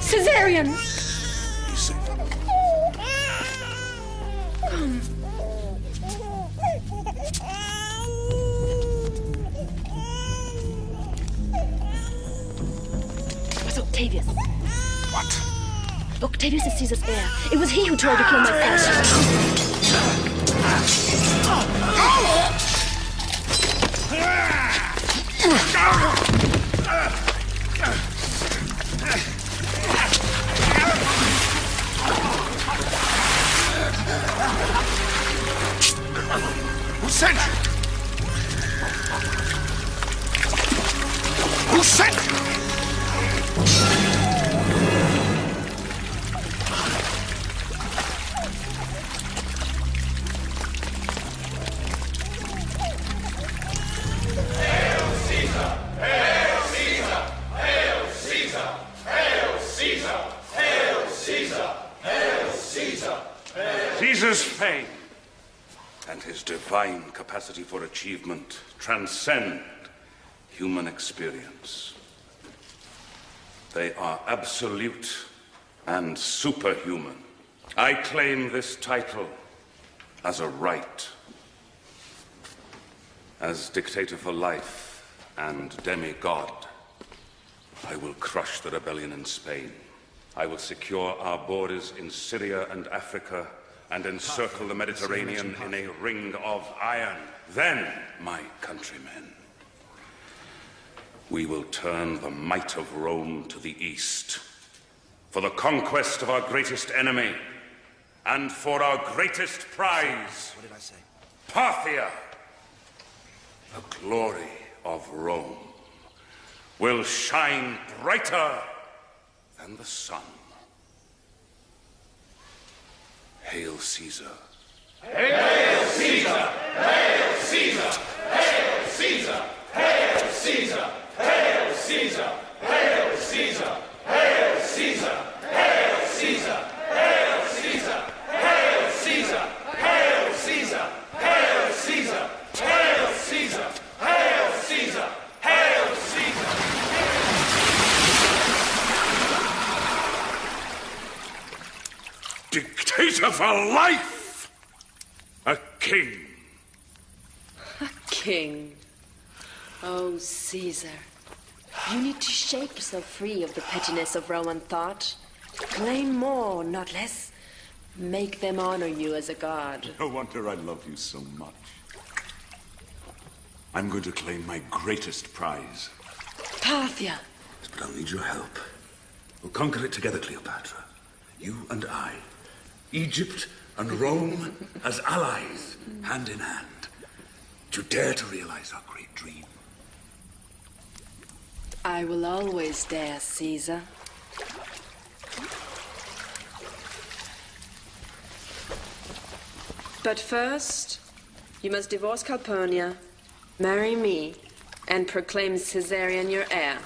Caesarion! It was Octavius. What? Octavius is Caesar's heir. It was he who tried to kill my father. Who sent you? Who sent you? Capacity for achievement transcend human experience. They are absolute and superhuman. I claim this title as a right. As dictator for life and demigod, I will crush the rebellion in Spain. I will secure our borders in Syria and Africa and encircle the Mediterranean in a ring of iron. Then, my countrymen, we will turn the might of Rome to the east for the conquest of our greatest enemy and for our greatest prize. What did I say? Parthia, the glory of Rome, will shine brighter than the sun. Hail Caesar. Hail Caesar! Hail Caesar! Hail Caesar! Hail Caesar! Hail Caesar! Hail Caesar! Hail Caesar! Hail Caesar! Hail Caesar! Hail Caesar! Hail Caesar! Hail Caesar! Hail Caesar! Hail Caesar! Hail Caesar! Dictator for life! A king. A king. Oh, Caesar. You need to shake yourself free of the pettiness of Roman thought. Claim more, not less. Make them honor you as a god. No wonder I love you so much. I'm going to claim my greatest prize. Parthia. But I'll need your help. We'll conquer it together, Cleopatra. You and I. Egypt and Rome as allies, hand in hand. To dare to realize our great dream. I will always dare, Caesar. But first, you must divorce Calpurnia, marry me, and proclaim Caesarion your heir.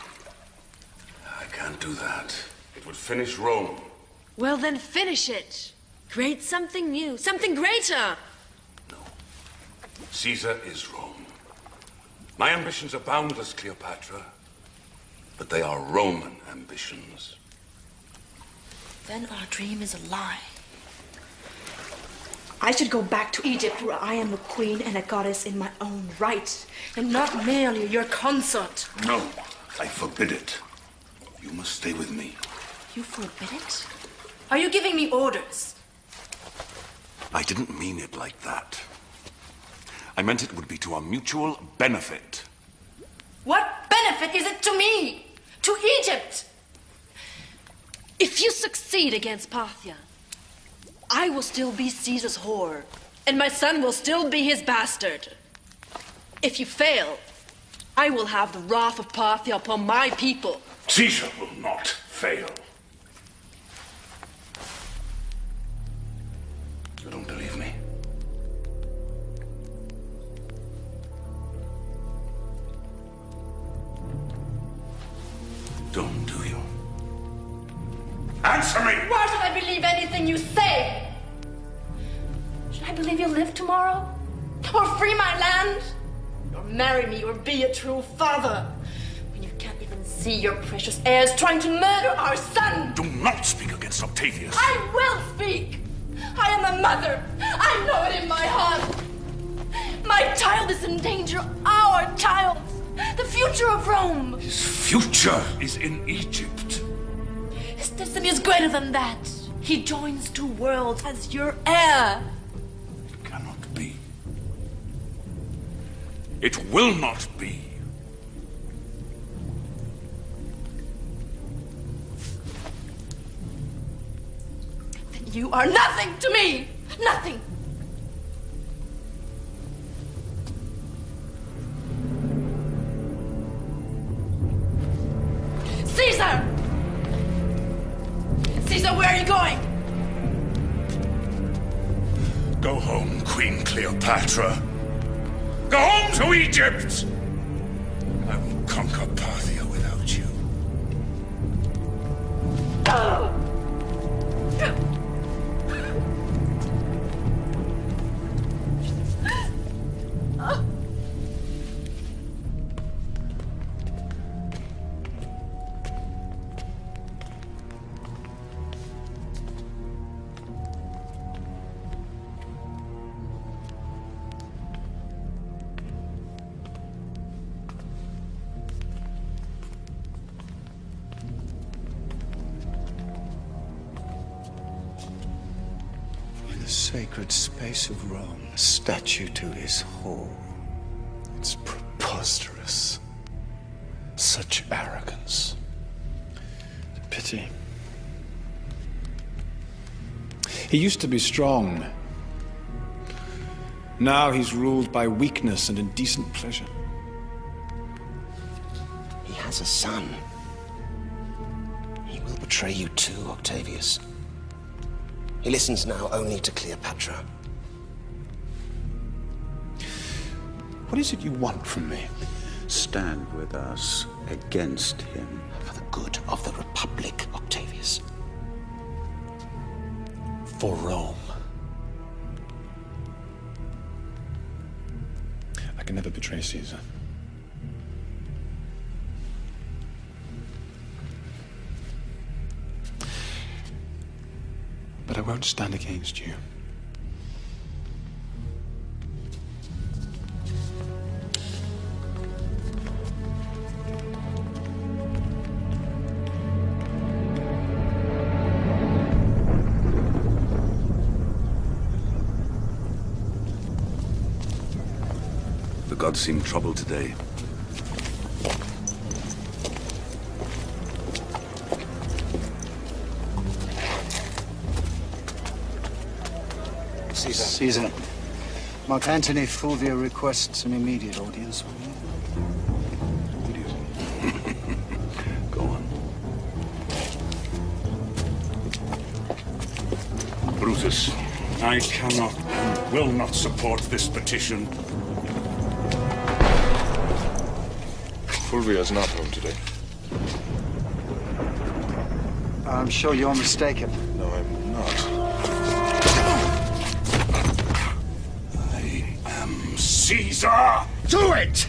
I can't do that. It would finish Rome. Well, then finish it. Create something new, something greater. No. Caesar is Rome. My ambitions are boundless, Cleopatra. But they are Roman ambitions. Then our dream is a lie. I should go back to Egypt where I am a queen and a goddess in my own right, and not merely your consort. No, I forbid it. You must stay with me. You forbid it? Are you giving me orders? I didn't mean it like that. I meant it would be to our mutual benefit. What benefit is it to me? To Egypt? If you succeed against Parthia, I will still be Caesar's whore, and my son will still be his bastard. If you fail, I will have the wrath of Parthia upon my people. Caesar will not fail. Don't, do you? Answer me! Why should I believe anything you say? Should I believe you'll live tomorrow? Or free my land? Or marry me or be a true father? When you can't even see your precious heirs trying to murder our son! Do not speak against Octavius. I will speak! I am a mother! I know it in my heart! My child is in danger! Our child! The future of Rome! His future is in Egypt. His destiny is greater than that. He joins two worlds as your heir. It cannot be. It will not be. Then you are nothing to me! Nothing! Cleopatra. Go home to Egypt! He used to be strong. Now he's ruled by weakness and indecent pleasure. He has a son. He will betray you too, Octavius. He listens now only to Cleopatra. What is it you want from me? Stand with us against him. For the good of the Republic, Octavius. For Rome. I can never betray Caesar. But I won't stand against you. Seem troubled today. Caesar. Caesar. Mark Antony Fulvia requests an immediate audience with you. Go on. Brutus, I cannot and will not support this petition. Fulvia's not home today. I'm sure you're mistaken. No, I'm not. I am Caesar! Do it!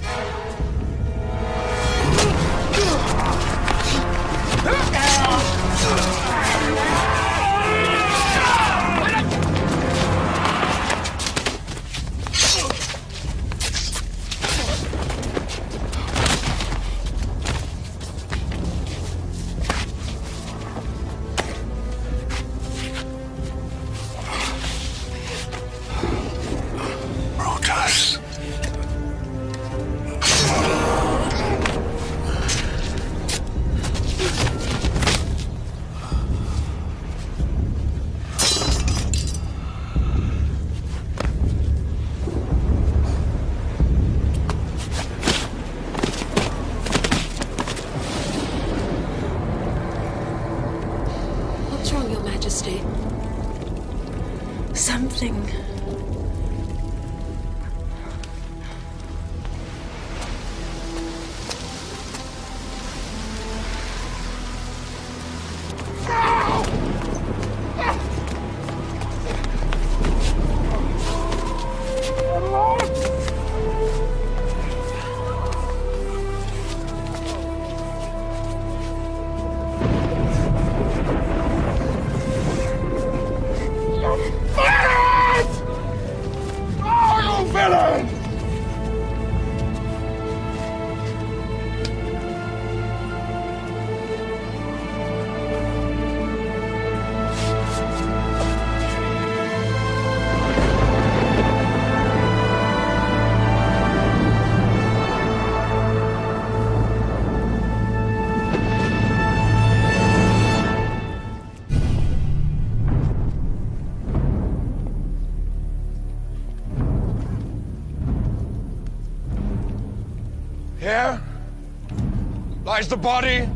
The body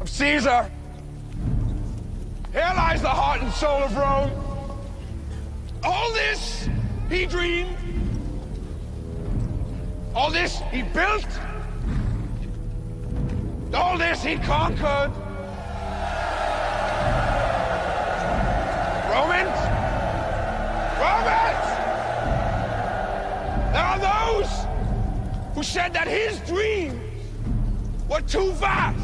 of Caesar. Here lies the heart and soul of Rome. All this he dreamed. All this he built. All this he conquered. Romans? Romans! There are those who said that his dreams were too vast.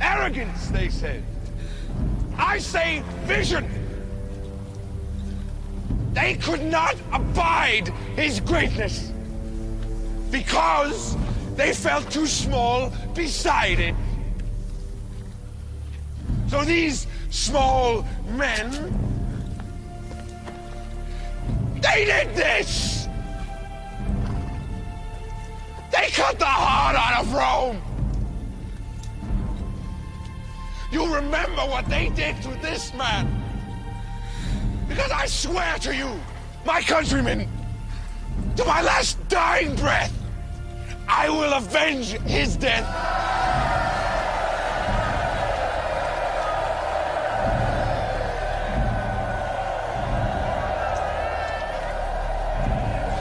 Arrogance, they said. I say vision. They could not abide his greatness because they felt too small beside it. So these small men, they did this. They cut the heart out of Rome. You remember what they did to this man. Because I swear to you, my countrymen, to my last dying breath, I will avenge his death.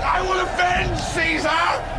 I will avenge Caesar!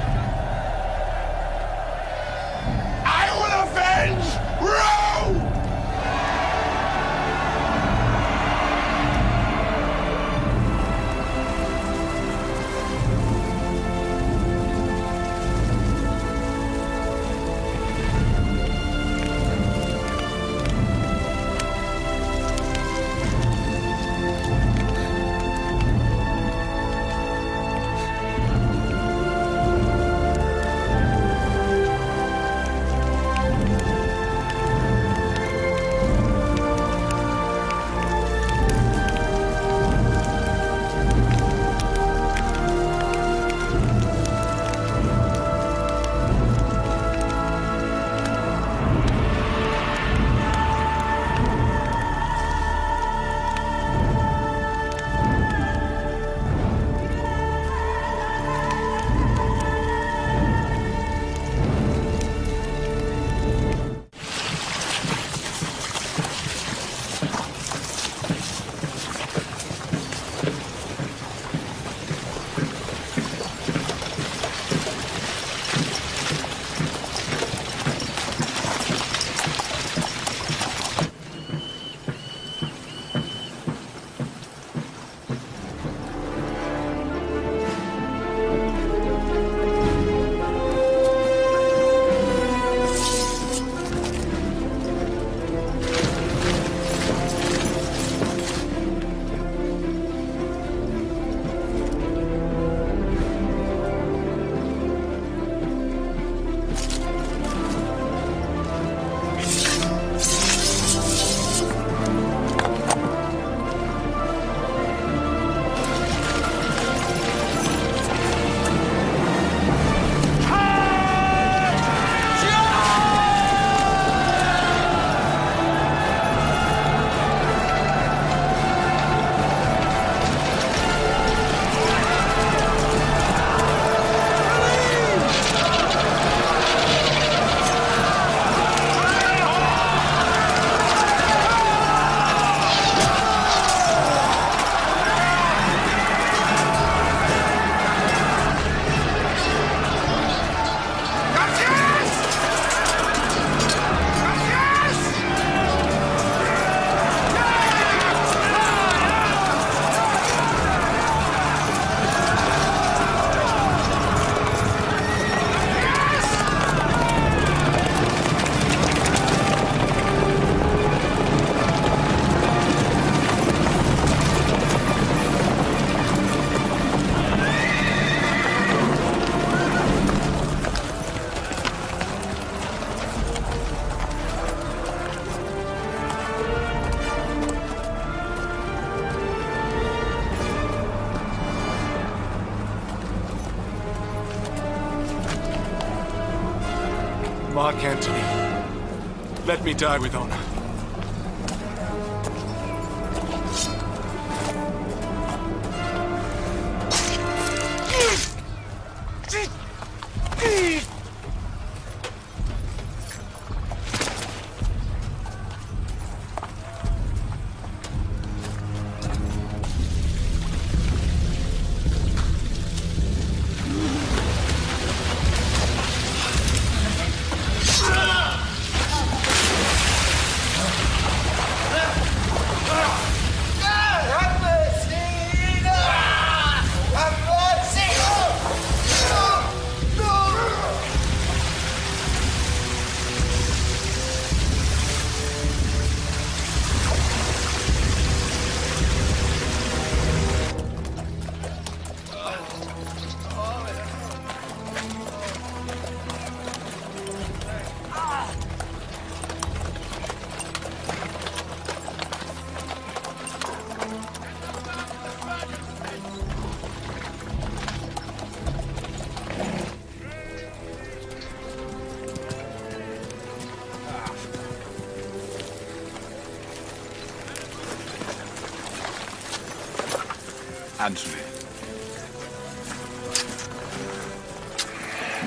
Die with honor.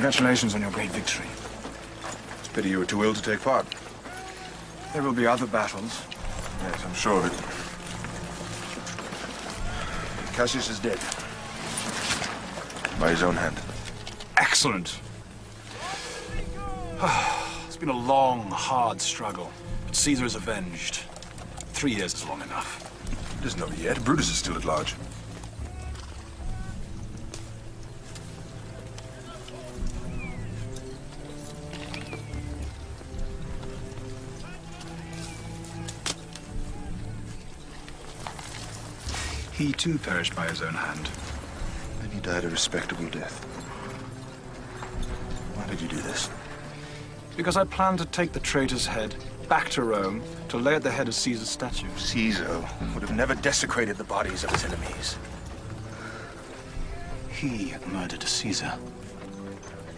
Congratulations on your great victory. It's a pity you were too ill to take part. There will be other battles. Yes, I'm sure of it. Cassius is dead. By his own hand. Excellent. it's been a long, hard struggle, but Caesar is avenged. Three years is long enough. It isn't over yet. Brutus is still at large. He too perished by his own hand. And he died a respectable death. Why did you do this? Because I planned to take the traitor's head back to Rome to lay at the head of Caesar's statue. Caesar would have never desecrated the bodies of his enemies. He murdered Caesar.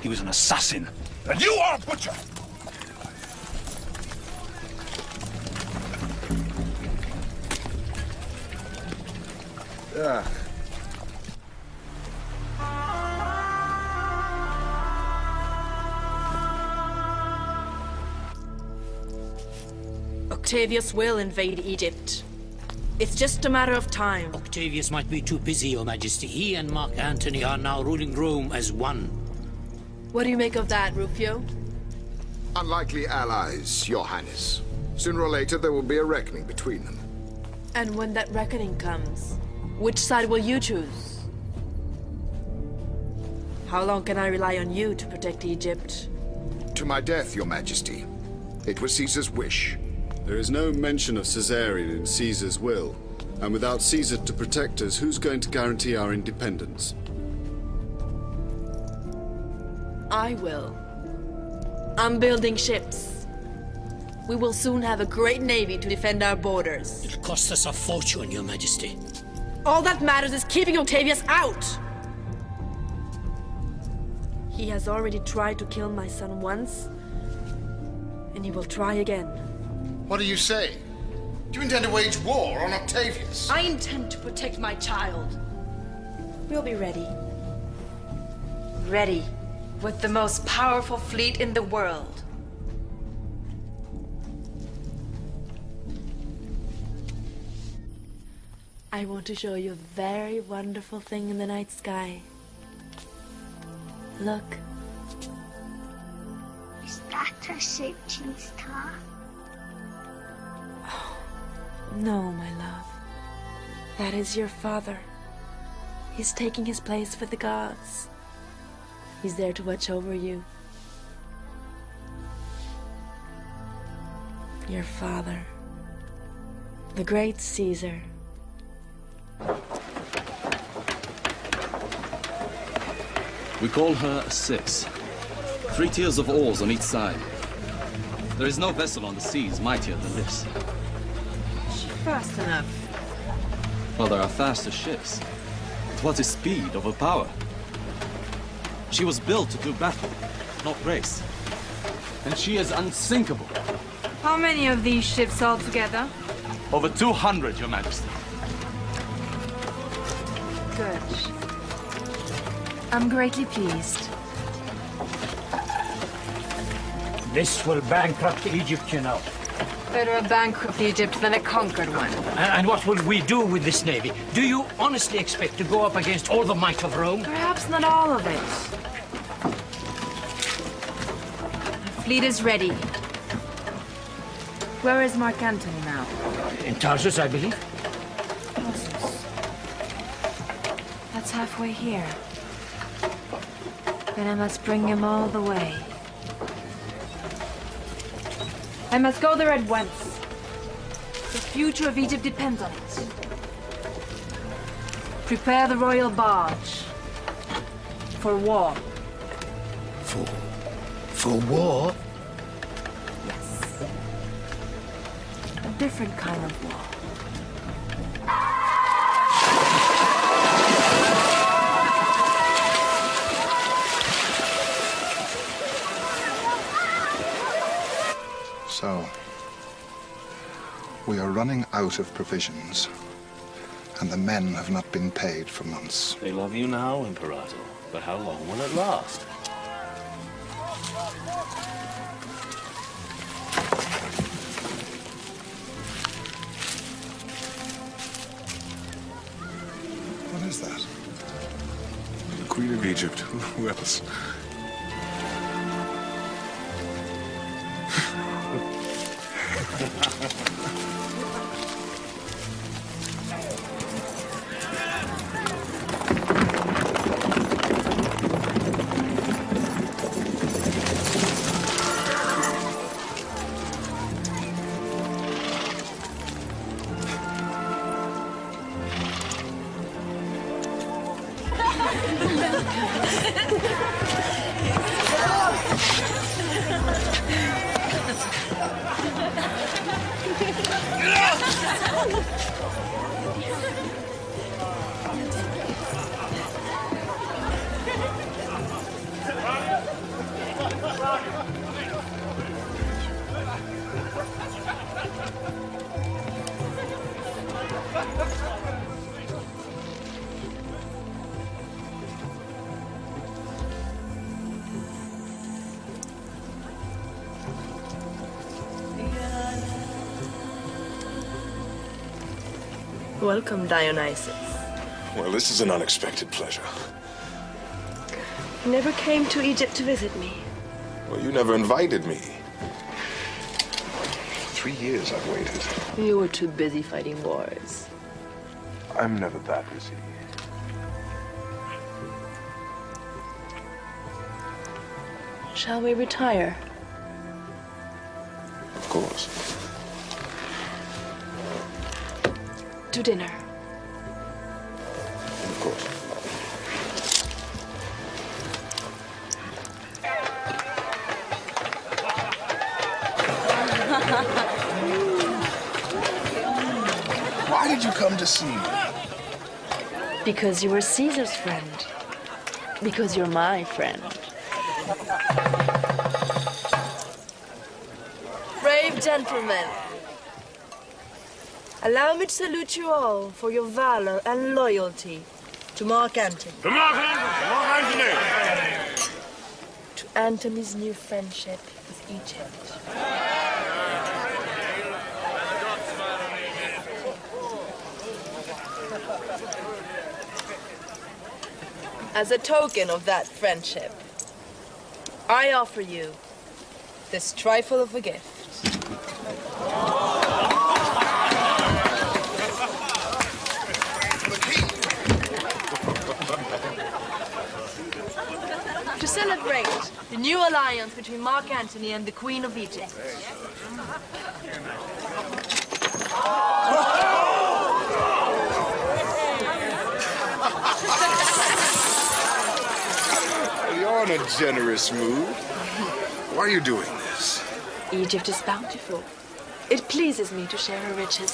He was an assassin. And you are a butcher! Ah. Octavius will invade Egypt. It's just a matter of time. Octavius might be too busy, Your Majesty. He and Mark Antony are now ruling Rome as one. What do you make of that, Rufio? Unlikely allies, Your Highness. Sooner or later, there will be a reckoning between them. And when that reckoning comes, which side will you choose? How long can I rely on you to protect Egypt? To my death, Your Majesty. It was Caesar's wish. There is no mention of Caesarion in Caesar's will. And without Caesar to protect us, who's going to guarantee our independence? I will. I'm building ships. We will soon have a great navy to defend our borders. It'll cost us a fortune, Your Majesty. All that matters is keeping Octavius out! He has already tried to kill my son once, and he will try again. What do you say? Do you intend to wage war on Octavius? I intend to protect my child. We'll be ready. Ready. With the most powerful fleet in the world. I want to show you a very wonderful thing in the night sky. Look. Is that a 17 star? Oh, no, my love. That is your father. He's taking his place with the gods. He's there to watch over you. Your father. The great Caesar. We call her a six. Three tiers of oars on each side. There is no vessel on the seas mightier than this. She Fast enough. Well, there are faster ships. But what is speed over power? She was built to do battle, not race. and she is unsinkable. How many of these ships altogether? Over 200, Your Majesty. Good. I'm greatly pleased. This will bankrupt Egypt, you know. Better a bankrupt Egypt than a conquered one. And, and what will we do with this navy? Do you honestly expect to go up against all the might of Rome? Perhaps not all of it. Our fleet is ready. Where is Mark Antony now? In Tarsus, I believe. Halfway here. Then I must bring him all the way. I must go there at once. The future of Egypt depends on it. Prepare the royal barge. For war. For... for war? Yes. A different kind of war. So, we are running out of provisions, and the men have not been paid for months. They love you now, Imperator, but how long will it last? What is that? The Queen of Egypt. Who else? Welcome, Dionysus. Well, this is an unexpected pleasure. You never came to Egypt to visit me. Well, you never invited me. Three years I've waited. You were too busy fighting wars. I'm never that busy. Shall we retire? Dinner. Of course. Why did you come to see me? Because you were Caesar's friend. Because you're my friend. Brave gentlemen, allow me to salute you all for your valor and loyalty to Mark Antony. To Mark Antony! Mark Antony! To Antony's new friendship with Egypt. As a token of that friendship, I offer you this trifle of a gift. To celebrate the new alliance between Mark Antony and the Queen of Egypt. You're in a generous mood. Why are you doing this? Egypt is bountiful. It pleases me to share her riches.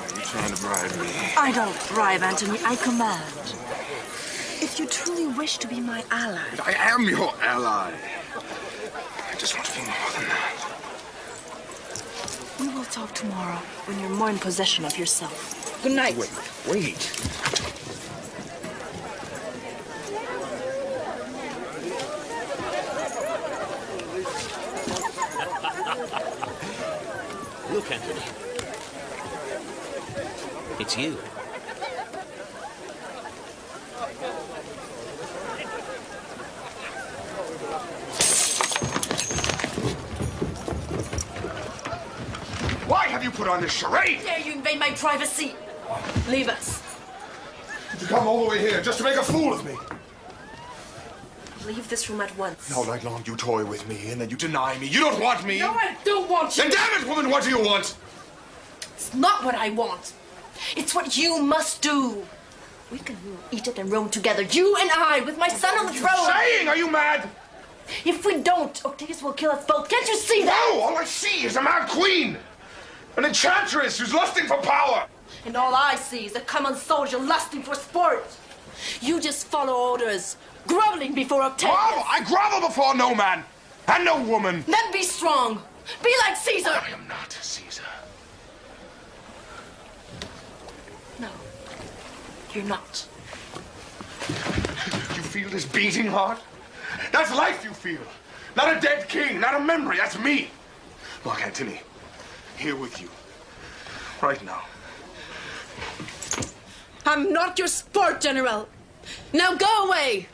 Are you trying to bribe me? I don't bribe, Antony. I command. If you truly wish to be my ally, I am your ally. Just want to be more than that. We will talk tomorrow when you're more in possession of yourself. Good night. Wait, wait. Look, Antony. It's you. Why have you put on this charade? Dare you invade my privacy? Leave us. Did you come all the way here just to make a fool of me? Leave this room at once. All night long you toy with me and then you deny me. You don't want me. No, I don't want you. Then damn it, woman, what do you want? It's not what I want. It's what you must do. We can rule Egypt and Rome together, you and I, with my son on the throne. What are you saying? Are you mad? If we don't, Octavius will kill us both. Can't you see that? No, all I see is a mad queen. An enchantress who's lusting for power. And all I see is a common soldier lusting for sport. You just follow orders, groveling before Octavius. Grovel? I grovel before no man and no woman. Then be strong. Be like Caesar. I am not Caesar. No, you're not. You feel this beating heart? That's life you feel. Not a dead king, not a memory. That's me. Mark Antony, here with you. Right now. I'm not your sport general. Now go away.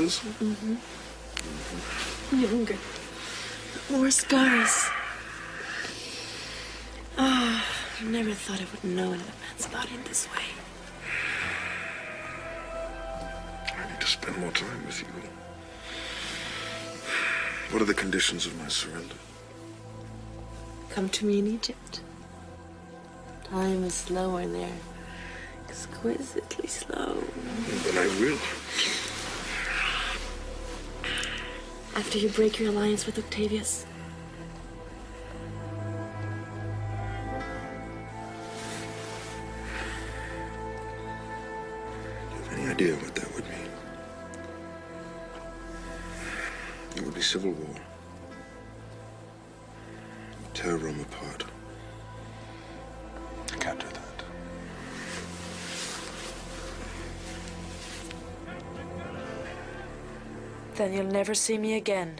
In Caesar's? Mm-hmm. Younger. More scars. Ah, I never thought I would know another man's body in this way. I need to spend more time with you. What are the conditions of my surrender? Come to me in Egypt. Time is slower there. Exquisitely slow. Then I will. After you break your alliance with Octavius. Do you have any idea what that would mean? It would be civil war. Then you'll never see me again.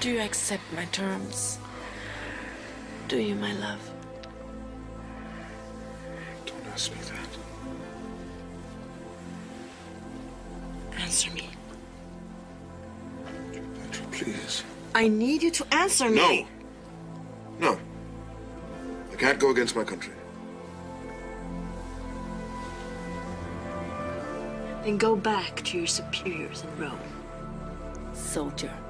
Do you accept my terms? Do you, my love? Don't ask me that. Answer me. Petra, please. I need you to answer me. No. No. I can't go against my country. Then go back to your superiors in Rome. Soldier.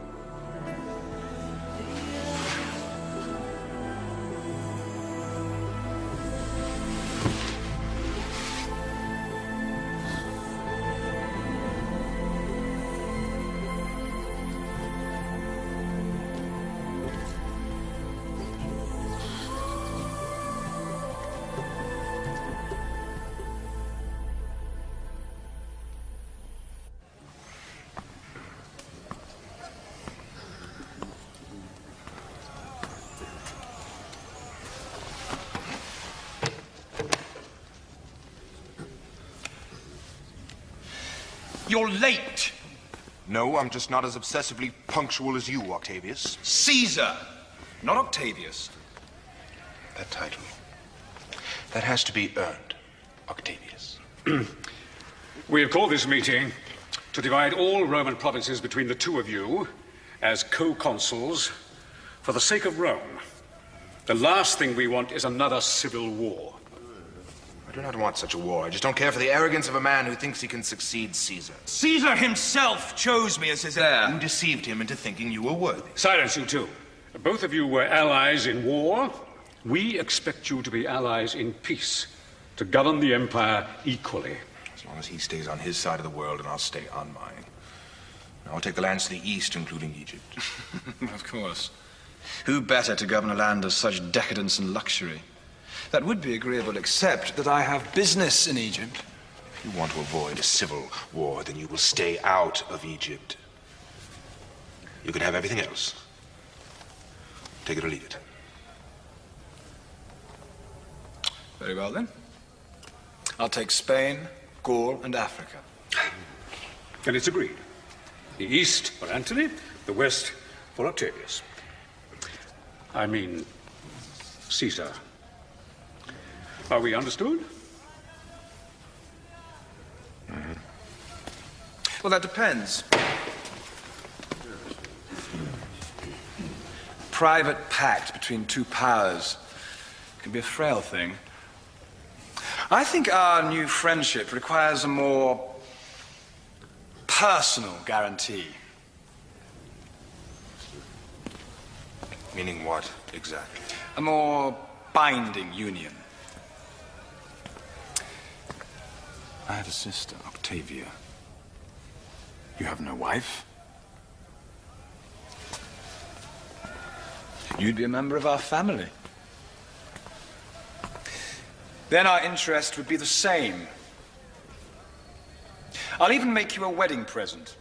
You're late. No, I'm just not as obsessively punctual as you, Octavius. Caesar, not Octavius. That title. That has to be earned, Octavius. We have called this meeting to divide all Roman provinces between the two of you as co-consuls for the sake of Rome. The last thing we want is another civil war. I do not want such a war. I just don't care for the arrogance of a man who thinks he can succeed Caesar. Caesar himself chose me as his heir. You deceived him into thinking you were worthy. Silence, you two. Both of you were allies in war. We expect you to be allies in peace, to govern the empire equally. As long as he stays on his side of the world and I'll stay on mine. I'll take the lands to the east, including Egypt. of course. Who better to govern a land of such decadence and luxury? That would be agreeable, except that I have business in Egypt. If you want to avoid a civil war, then you will stay out of Egypt. You can have everything else. Take it or leave it. Very well, then. I'll take Spain, Gaul, and Africa. And it's agreed. The east for Antony, the west for Octavius. I mean, Caesar. Are we understood? Well, that depends. Private pact between two powers can be a frail thing. I think our new friendship requires a more personal guarantee. Meaning what, exactly? A more binding union. I have a sister, Octavia. You have no wife? You'd be a member of our family. Then our interest would be the same. I'll even make you a wedding present.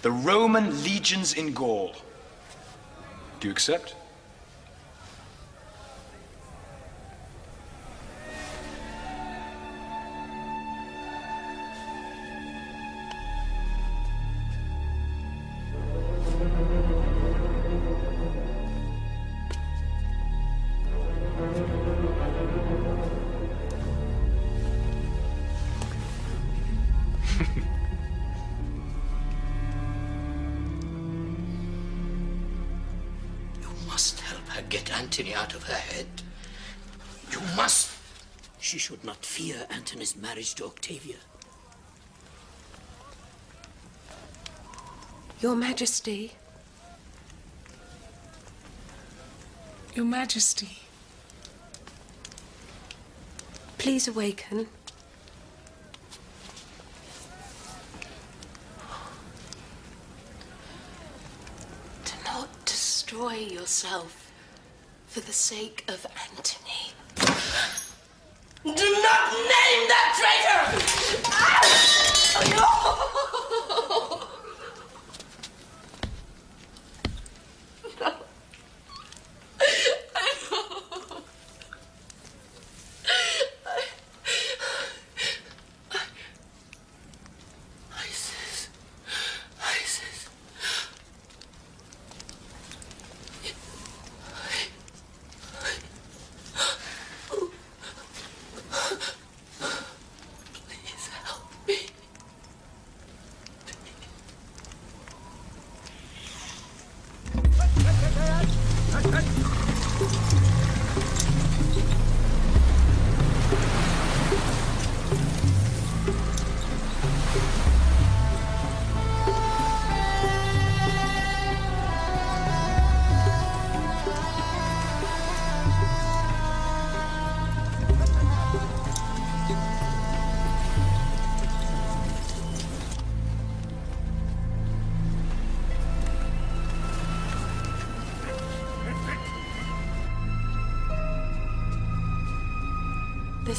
The Roman legions in Gaul. Do you accept? Marriage to Octavia. Your Majesty. Your Majesty. Please awaken. Do not destroy yourself for the sake of Antony. Do not name that traitor! Ah!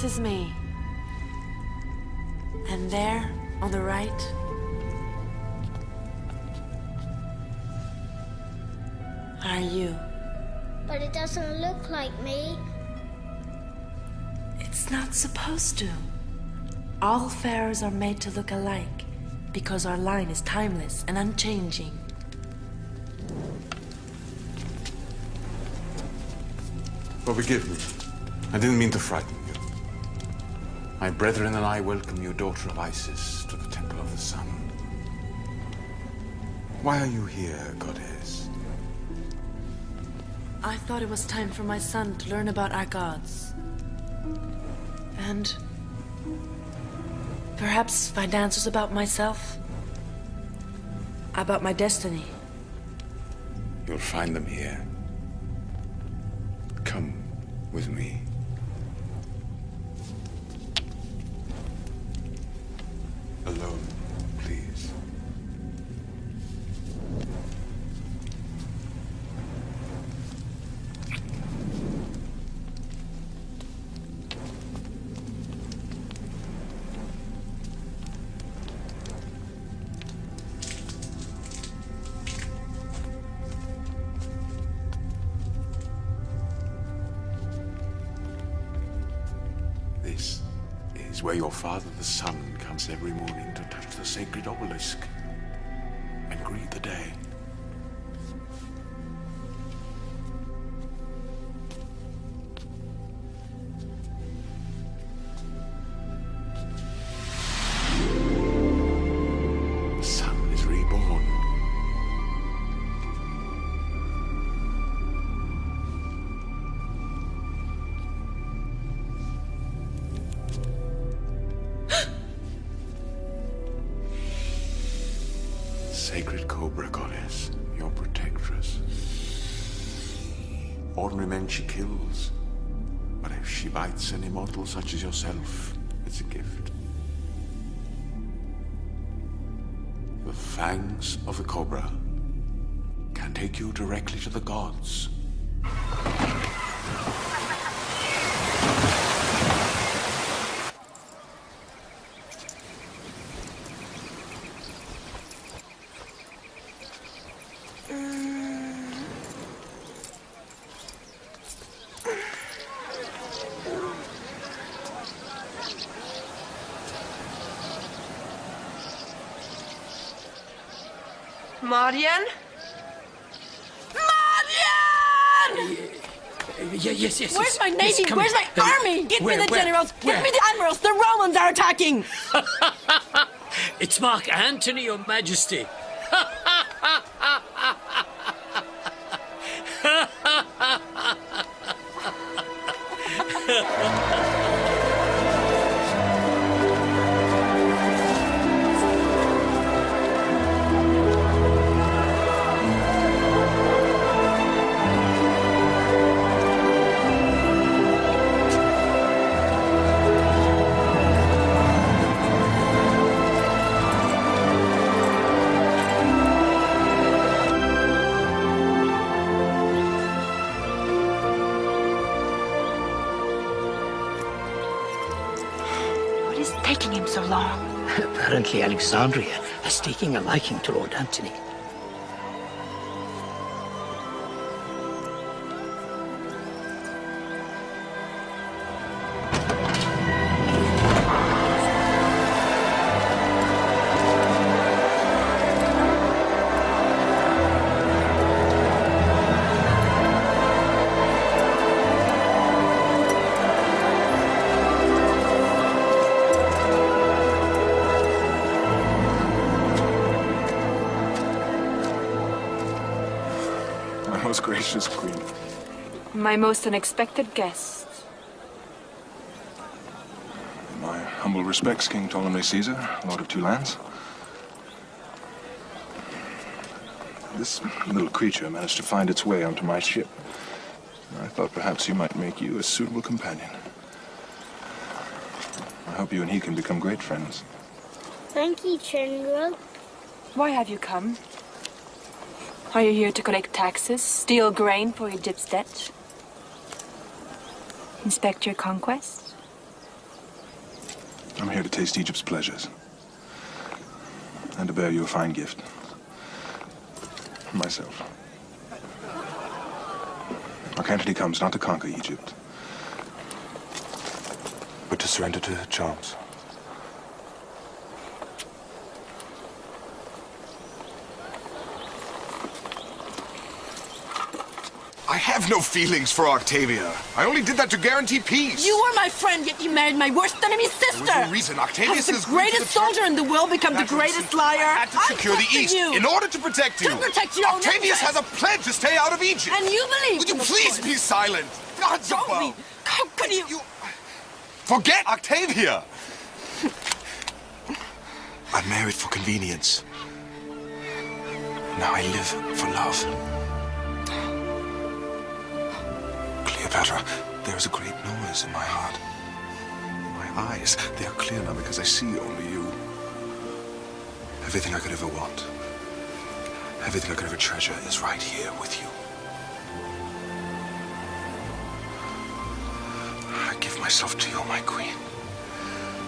This is me. And there, on the right, are you. But it doesn't look like me. It's not supposed to. All pharaohs are made to look alike. Because our line is timeless and unchanging. forgive me. I didn't mean to frighten you. My brethren and I welcome you, daughter of Isis, to the Temple of the Sun. Why are you here, goddess? I thought it was time for my son to learn about our gods. And perhaps find answers about myself. About my destiny. You'll find them here. She bites an immortal such as yourself, it's a gift. The fangs of the Cobra can take you directly to the gods. Yes, yes, yes. Where's my navy? come Where's my Uh, army? Get where, me the where, generals! where? Get me the admirals! The Romans are attacking! It's Mark Antony, Your Majesty. Alexandria has taking a liking to Lord Antony. My most unexpected guest. My humble respects, King Ptolemy Caesar, Lord of Two Lands. This little creature managed to find its way onto my ship. I thought perhaps you might make you a suitable companion. I hope you and he can become great friends. Thank you, General. Why have you come? Are you here to collect taxes, steal grain for Egypt's debt? Inspect your conquest? I'm here to taste Egypt's pleasures. And to bear you a fine gift. Myself. Mark Antony comes not to conquer Egypt, but to surrender to her charms. Have no feelings for Octavia. I only did that to guarantee peace. You were my friend, yet you married my worst enemy's sister. There was no reason. Octavius Has is the greatest soldier in the world become the greatest liar? I had to secure the East you. in order to protect you. To protect your Octavius has a pledge to stay out of Egypt. And you believe Would you please be silent? Gods Don't be. How could you? you? Forget Octavia. I married for convenience. Now I live for love. There is a great noise in my heart. My eyes, they are clear now because I see only you. Everything I could ever want, everything I could ever treasure is right here with you. I give myself to you, my queen.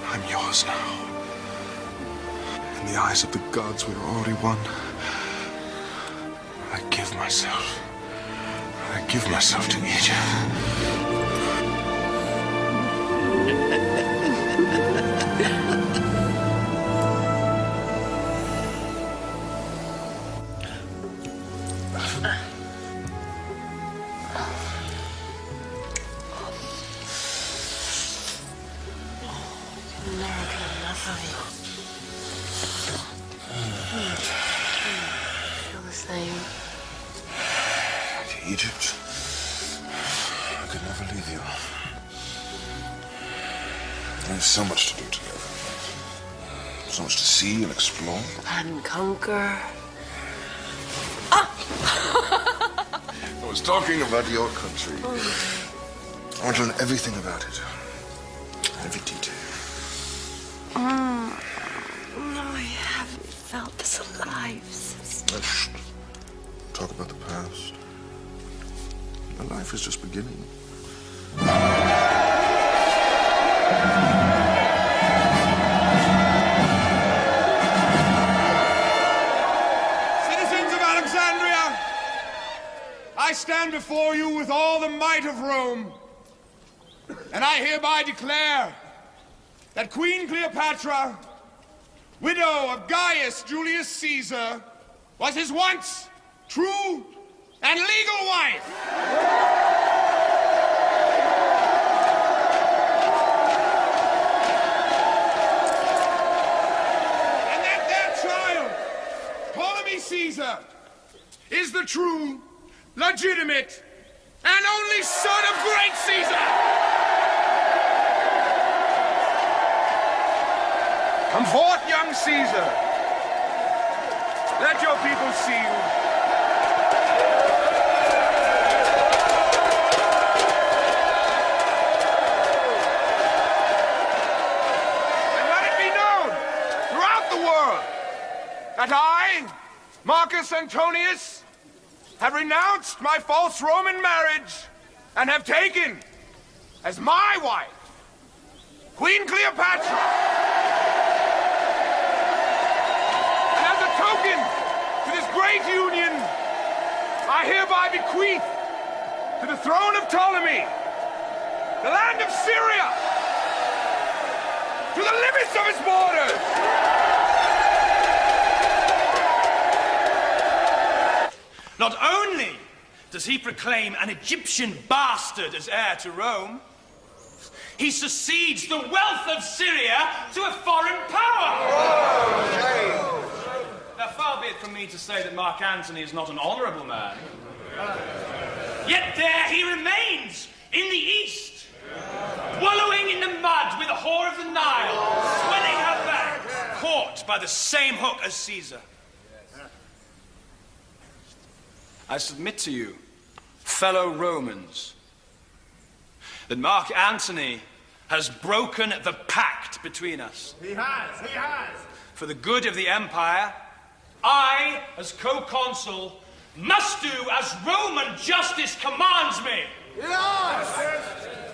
I'm yours now. In the eyes of the gods, we are already one. I give myself. I give myself to Egypt. Conquer. I was talking about your country. I want to learn everything about it. Every detail. Mm. No, I haven't felt this alive since. Let's talk about the past. My life is just beginning. Before you with all the might of Rome, and I hereby declare that Queen Cleopatra, widow of Gaius Julius Caesar, was his once true and legal wife. And that their child, Ptolemy Caesar, is the true, legitimate, and only son of great Caesar. Come forth, young Caesar. Let your people see you. And let it be known throughout the world that I, Marcus Antonius, have renounced my false Roman marriage and have taken as my wife Queen Cleopatra. And as a token to this great union, I hereby bequeath to the throne of Ptolemy the land of Syria to the limits of its borders. Not only does he proclaim an Egyptian bastard as heir to Rome, he succeeds the wealth of Syria to a foreign power. Now, far be it from me to say that Mark Antony is not an honorable man. Yet there he remains in the east, wallowing in the mud with the whore of the Nile, swelling her back, caught by the same hook as Caesar. I submit to you, fellow Romans, that Mark Antony has broken the pact between us. He has, he has. For the good of the Empire, I, as co-consul, must do as Roman justice commands me. Yes! I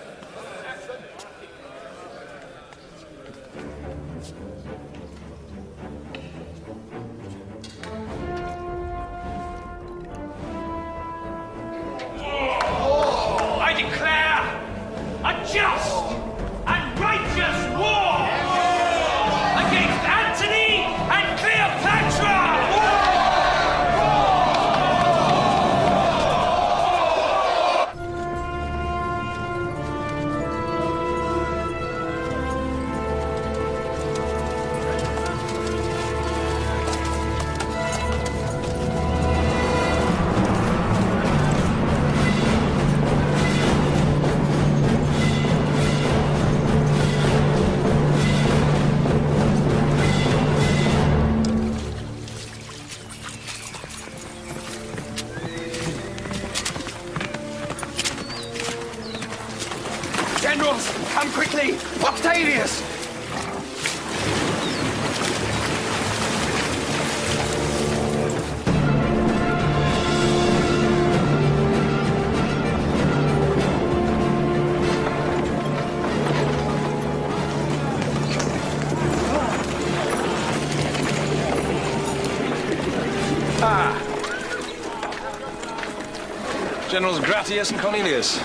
Generals Gratius and Cornelius.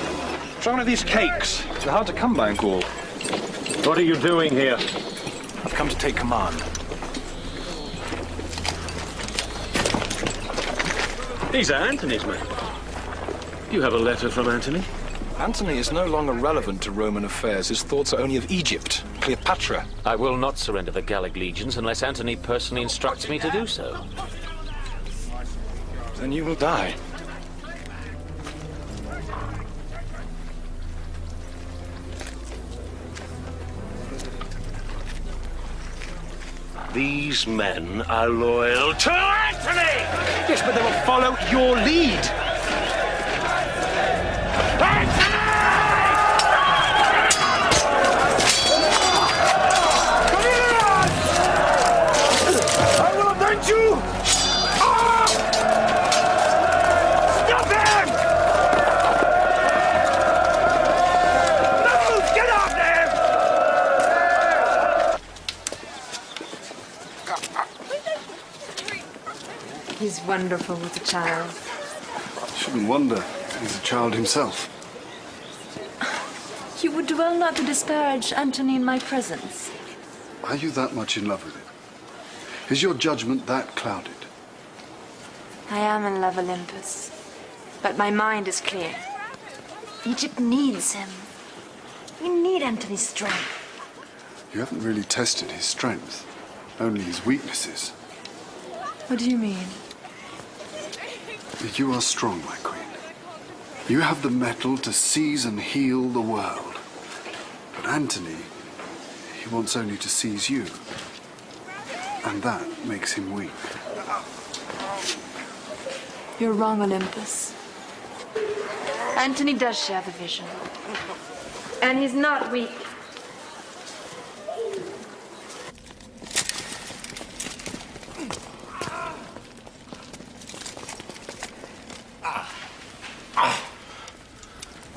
Try one of these cakes. They're hard to come by in Gaul. What are you doing here? I've come to take command. These are Antony's men. You have a letter from Antony? Antony is no longer relevant to Roman affairs. His thoughts are only of Egypt, Cleopatra. I will not surrender the Gallic legions unless Antony personally instructs me to do so. Then you will die. These men are loyal to Antony! Yes, but they will follow your lead. Wonderful with a child. Shouldn't wonder. He's a child himself. You would do well not to disparage Antony in my presence. Are you that much in love with him? Is your judgment that clouded? I am in love, Olympus. But my mind is clear. Egypt needs him. We need Antony's strength. You haven't really tested his strength, only his weaknesses. What do you mean? You are strong, my queen. You have the mettle to seize and heal the world. But Antony, he wants only to seize you. And that makes him weak. You're wrong, Olympus. Antony does share the vision. And he's not weak.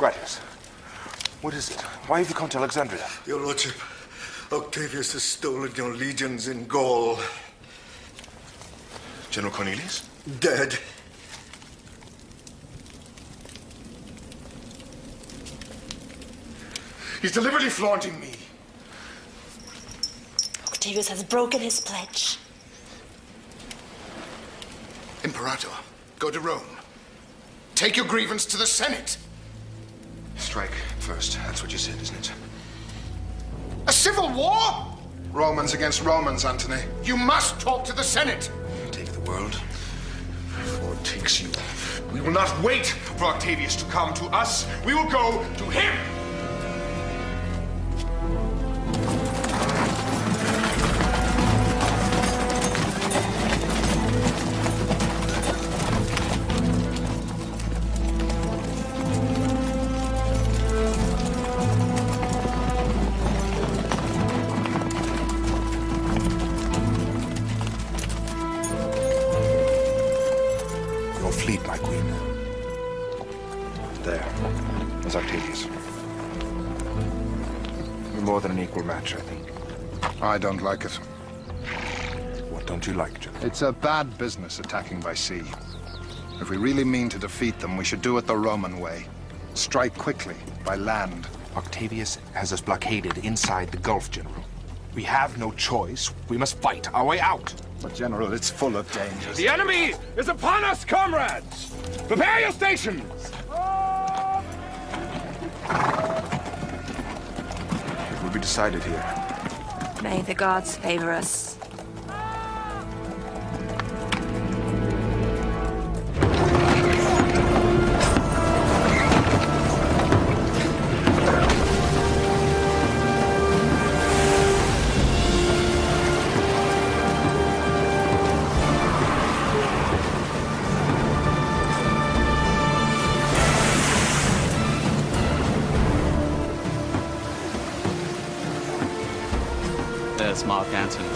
Gratius, what is it? Why have you come to Alexandria? Your Lordship, Octavius has stolen your legions in Gaul. General Cornelius? Dead. He's deliberately flaunting me. Octavius has broken his pledge. Imperator, go to Rome. Take your grievance to the Senate. Strike first. That's what you said, isn't it? A civil war? Romans against Romans, Antony. You must talk to the Senate. Take the world before it takes you. We will not wait for Octavius to come to us. We will go to him. Don't like it. What don't you like, General? It's a bad business attacking by sea. If we really mean to defeat them, we should do it the Roman way. Strike quickly, by land. Octavius has us blockaded inside the Gulf, General. We have no choice. We must fight our way out. But, General, it's full of dangers. The enemy is upon us, comrades! Prepare your stations! It will be decided here. May the gods favor us. There's Mark Antony.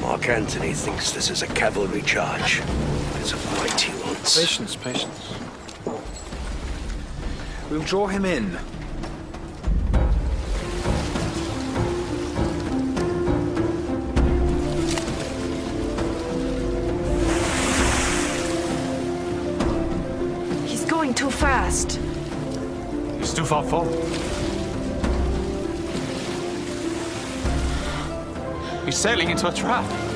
Mark Antony thinks this is a cavalry charge. It's a fight he wants. Patience, patience. We'll draw him in. He's going too fast. He's too far forward. He's sailing into a trap.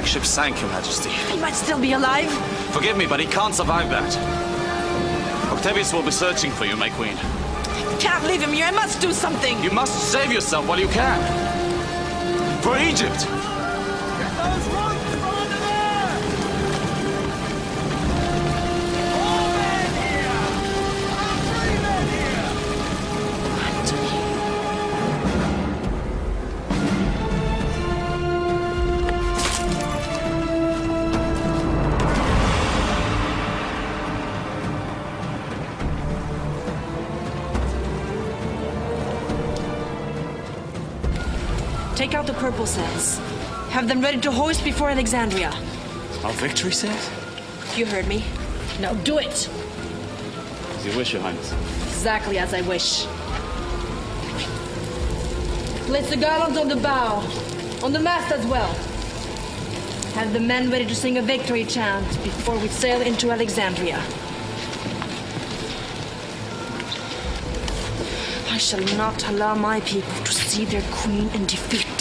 Flagship sank, Your Majesty. He might still be alive. Forgive me, but he can't survive that. Octavius will be searching for you, my queen. Can't leave him here. I must do something. You must save yourself while you can. For Egypt! Them ready to hoist before Alexandria. Our victory set? You heard me. Now do it. As you wish, Your Highness. Exactly as I wish. Place the garlands on the bow, on the mast as well. Have the men ready to sing a victory chant before we sail into Alexandria. I shall not allow my people to see their queen in defeat.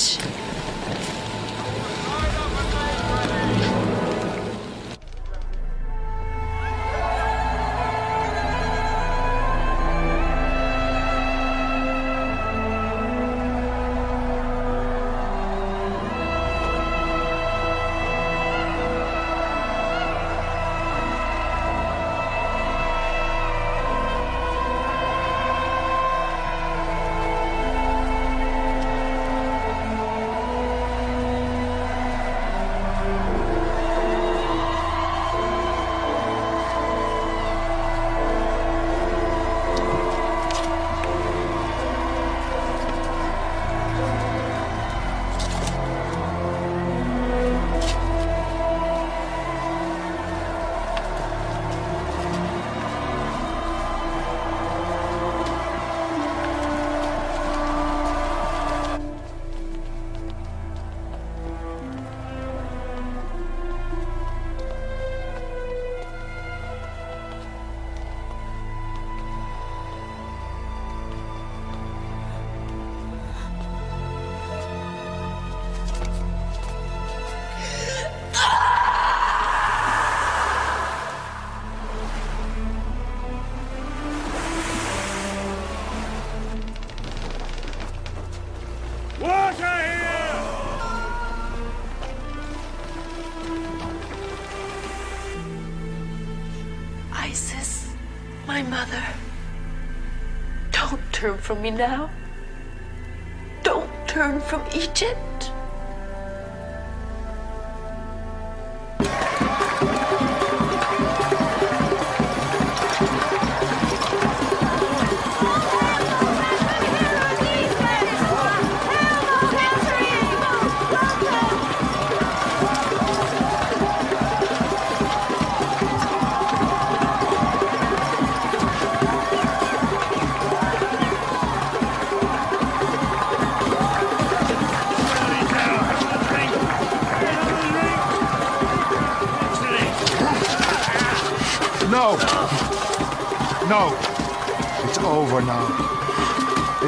From me now.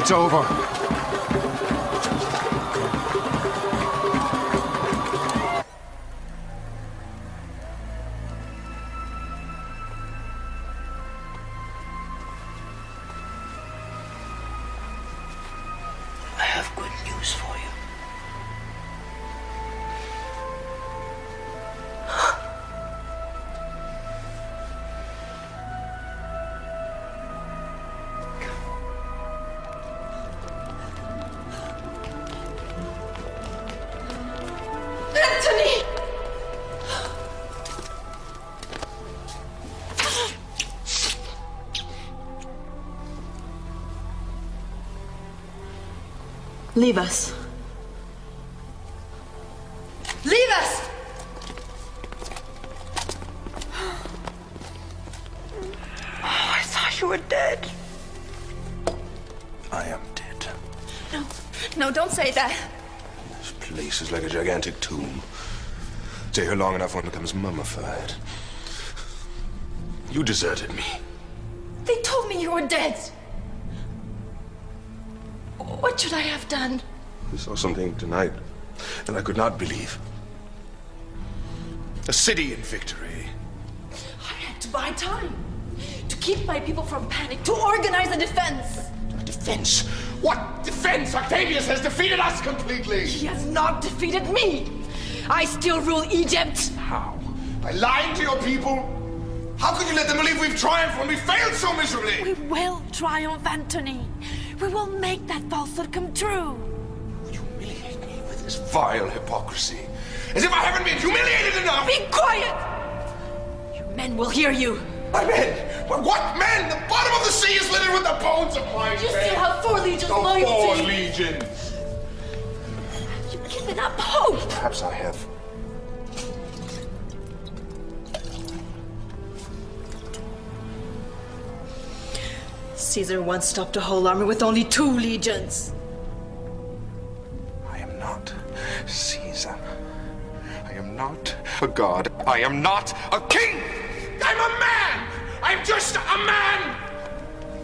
It's over. Leave us. Leave us! Oh, I thought you were dead. I am dead. No, no, don't say that. This place is like a gigantic tomb. Stay here long enough, one becomes mummified. You deserted me. They told me you were dead. What should I have done? I saw something tonight that I could not believe. A city in victory. I had to buy time. To keep my people from panic, to organize a defense. A defense? What defense? Octavius has defeated us completely. He has not defeated me. I still rule Egypt. How? By lying to your people? How could you let them believe we've triumphed when we failed so miserably? We will triumph, Antony. We will make that falsehood come true. You humiliate me with this vile hypocrisy. As if I haven't been humiliated enough! Be quiet! Your men will hear you. My men? What, what men? The bottom of the sea is littered with the bones of my You men. still have four legions the loyal four legions. You've given up hope. Perhaps I have. Caesar once stopped a whole army with only two legions. I am not Caesar. I am not a god. I am not a king. I'm a man. I'm just a man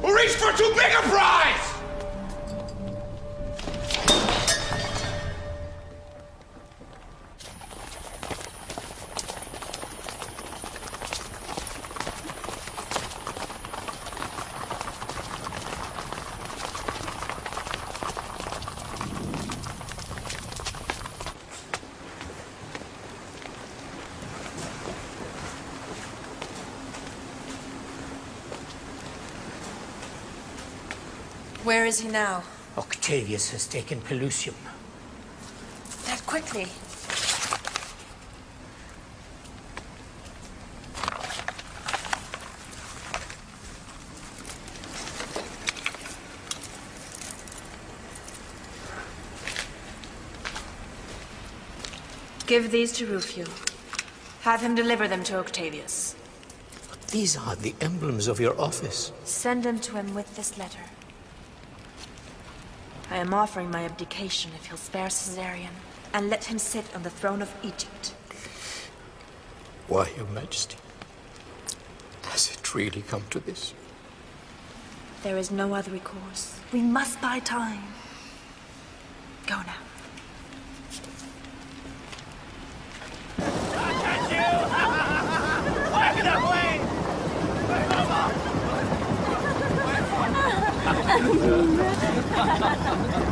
who reached for too big a prize. Is he now? Octavius has taken Pelusium. That quickly. Give these to Rufio. Have him deliver them to Octavius. These are the emblems of your office. Send them to him with this letter. I am offering my abdication if he'll spare Caesarion and let him sit on the throne of Egypt. Why, Your Majesty, has it really come to this? There is no other recourse. We must buy time. Go now. At you! Thank you.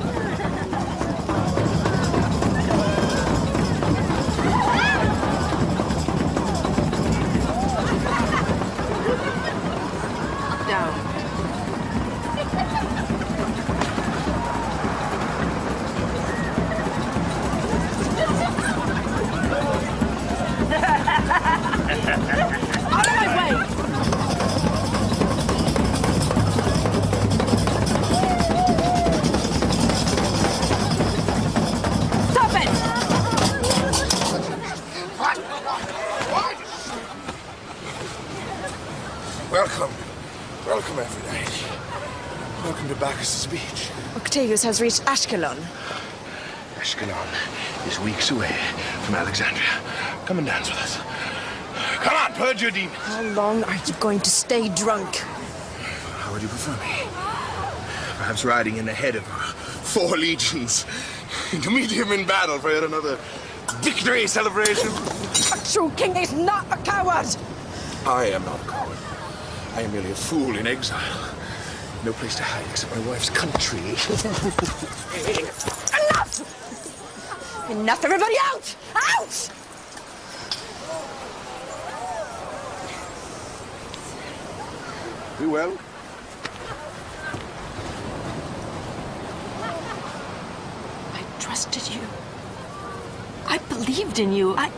Beach. Octavius has reached Ashkelon. Ashkelon is weeks away from Alexandria. Come and dance with us. Come on, purge your demons. How long are you going to stay drunk? How would you prefer me? Perhaps riding in the head of four legions to meet him in battle for yet another victory celebration. A true king is not a coward! I am not a coward. I am merely a fool in exile. No place to hide except my wife's country. Enough! Enough, everybody out! Out! Be well. I trusted you. I believed in you. I.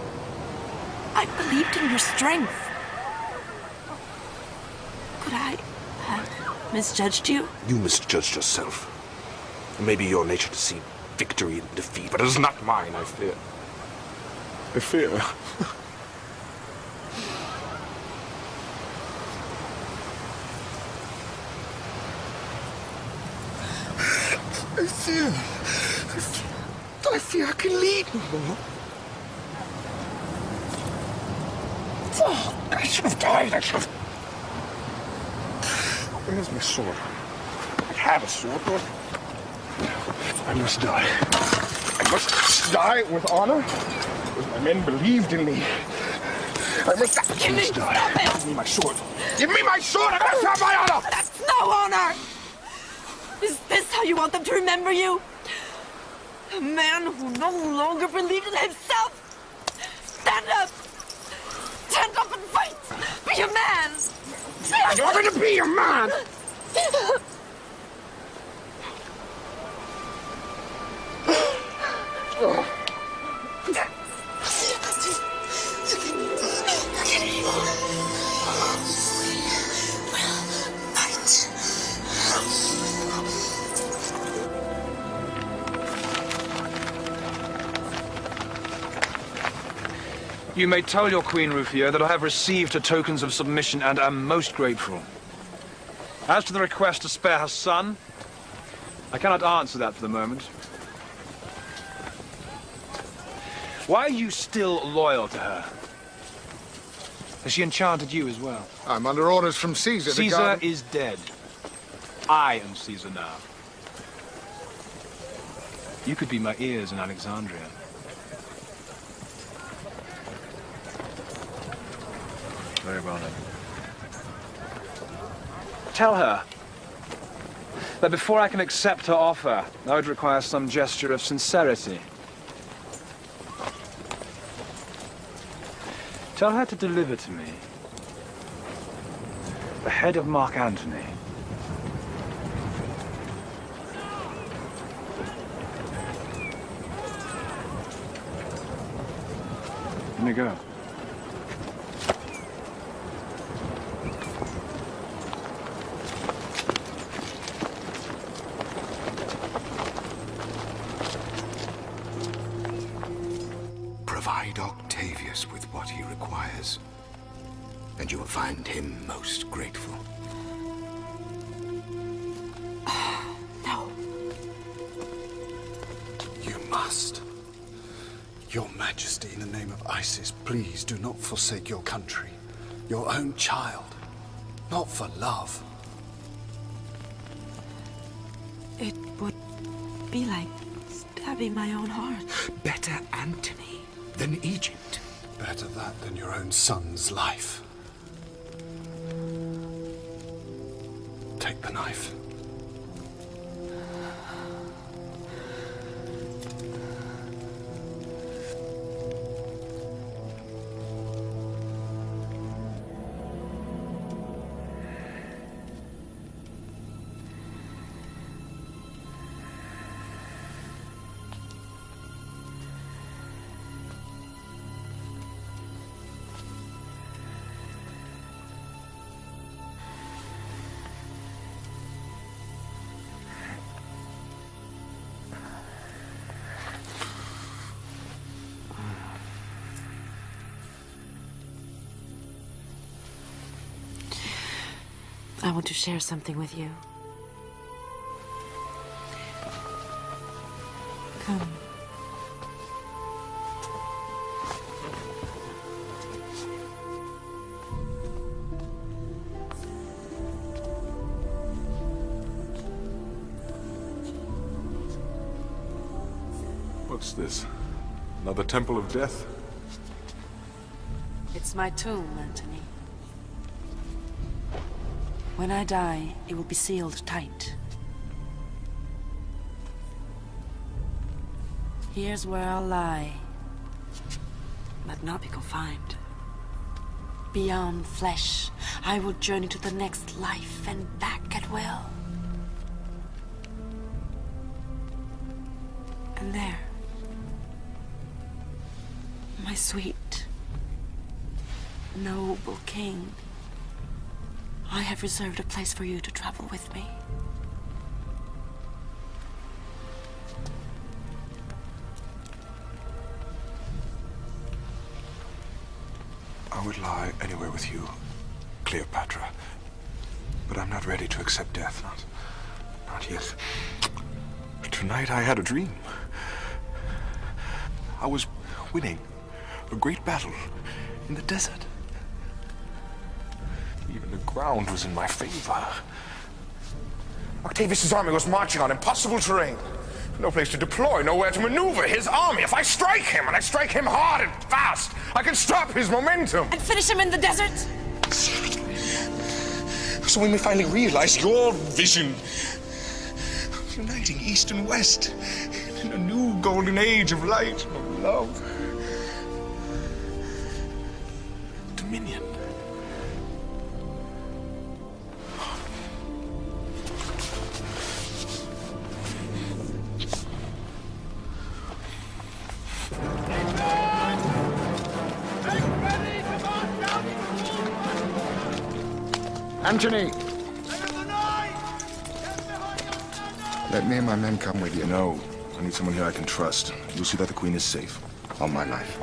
I believed in your strength. Could I have misjudged you? You misjudged yourself. It may be your nature to see victory in defeat, but it is not mine, I fear. I fear. I fear. I fear. I fear I can lead no more. Oh, I should have died. I should have. Where's my sword? I have a sword, but I must die. I must die with honor, because my men believed in me. I must die. Give me, must die. Give me my sword. Give me my sword! I must have my honor! That's no honor! Is this how you want them to remember you? A man who no longer believed in himself? Stand up! Stand up and fight! Be a man! You want me to be a man? Oh. You may tell your Queen Rufio that I have received her tokens of submission and am most grateful. As to the request to spare her son, I cannot answer that for the moment. Why are you still loyal to her? Has she enchanted you as well? I'm under orders from Caesar. Caesar is dead. I am Caesar now. You could be my ears in Alexandria. Very well. Tell her that before I can accept her offer, I would require some gesture of sincerity. Tell her to deliver to me the head of Mark Antony. Let me go. Majesty, in the name of Isis, please do not forsake your country, your own child. Not for love. It would be like stabbing my own heart. Better Antony than Egypt. Better that than your own son's life. Take the knife. Want to share something with you. Come. What's this? Another temple of death? It's my tomb, Antony. When I die, it will be sealed tight. Here's where I'll lie, but not be confined. Beyond flesh, I will journey to the next life and back at will. And there, my sweet, noble king, have reserved a place for you to travel with me. I would lie anywhere with you, Cleopatra. But I'm not ready to accept death. Not, not yet. Tonight I had a dream. I was winning a great battle in the desert. Even the ground was in my favor. Octavius's army was marching on impossible terrain. No place to deploy, nowhere to maneuver. His army, if I strike him, and I strike him hard and fast, I can stop his momentum. And finish him in the desert? So we may finally realize your vision of uniting East and West in a new golden age of light, and of love. Antony! Let me and my men come with you. No. I need someone here I can trust. You'll see that the Queen is safe. On my life.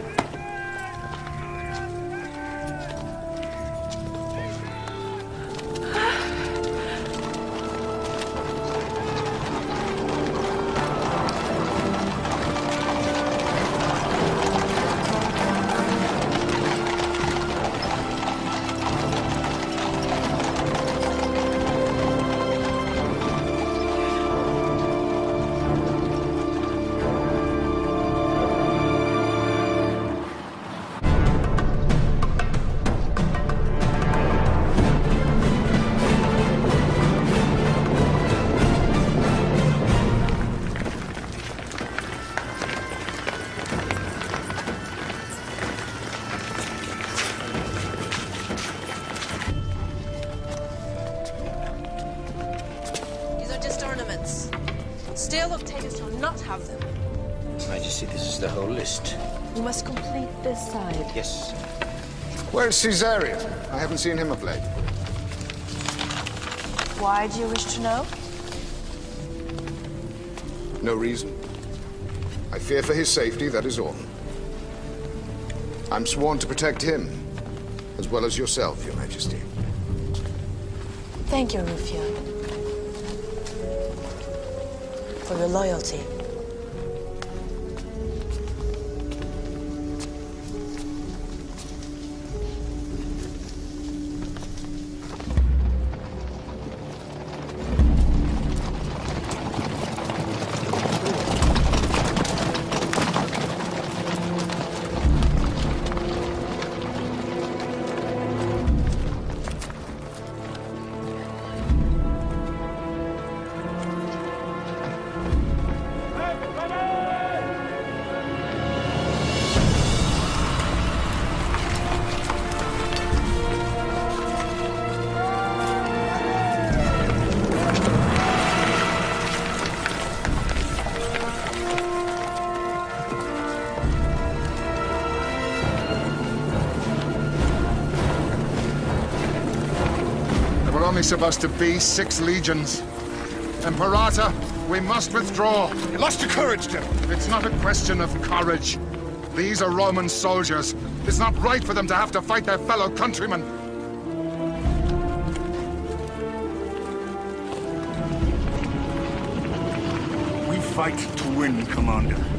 Where's Caesarion? I haven't seen him of late. Why do you wish to know? No reason. I fear for his safety, that is all. I'm sworn to protect him, as well as yourself, Your Majesty. Thank you, Rufio. For your loyalty. price of us to be six legions. Imperator. we must withdraw. You lost your courage, General. It's not a question of courage. These are Roman soldiers. It's not right for them to have to fight their fellow countrymen. We fight to win, Commander.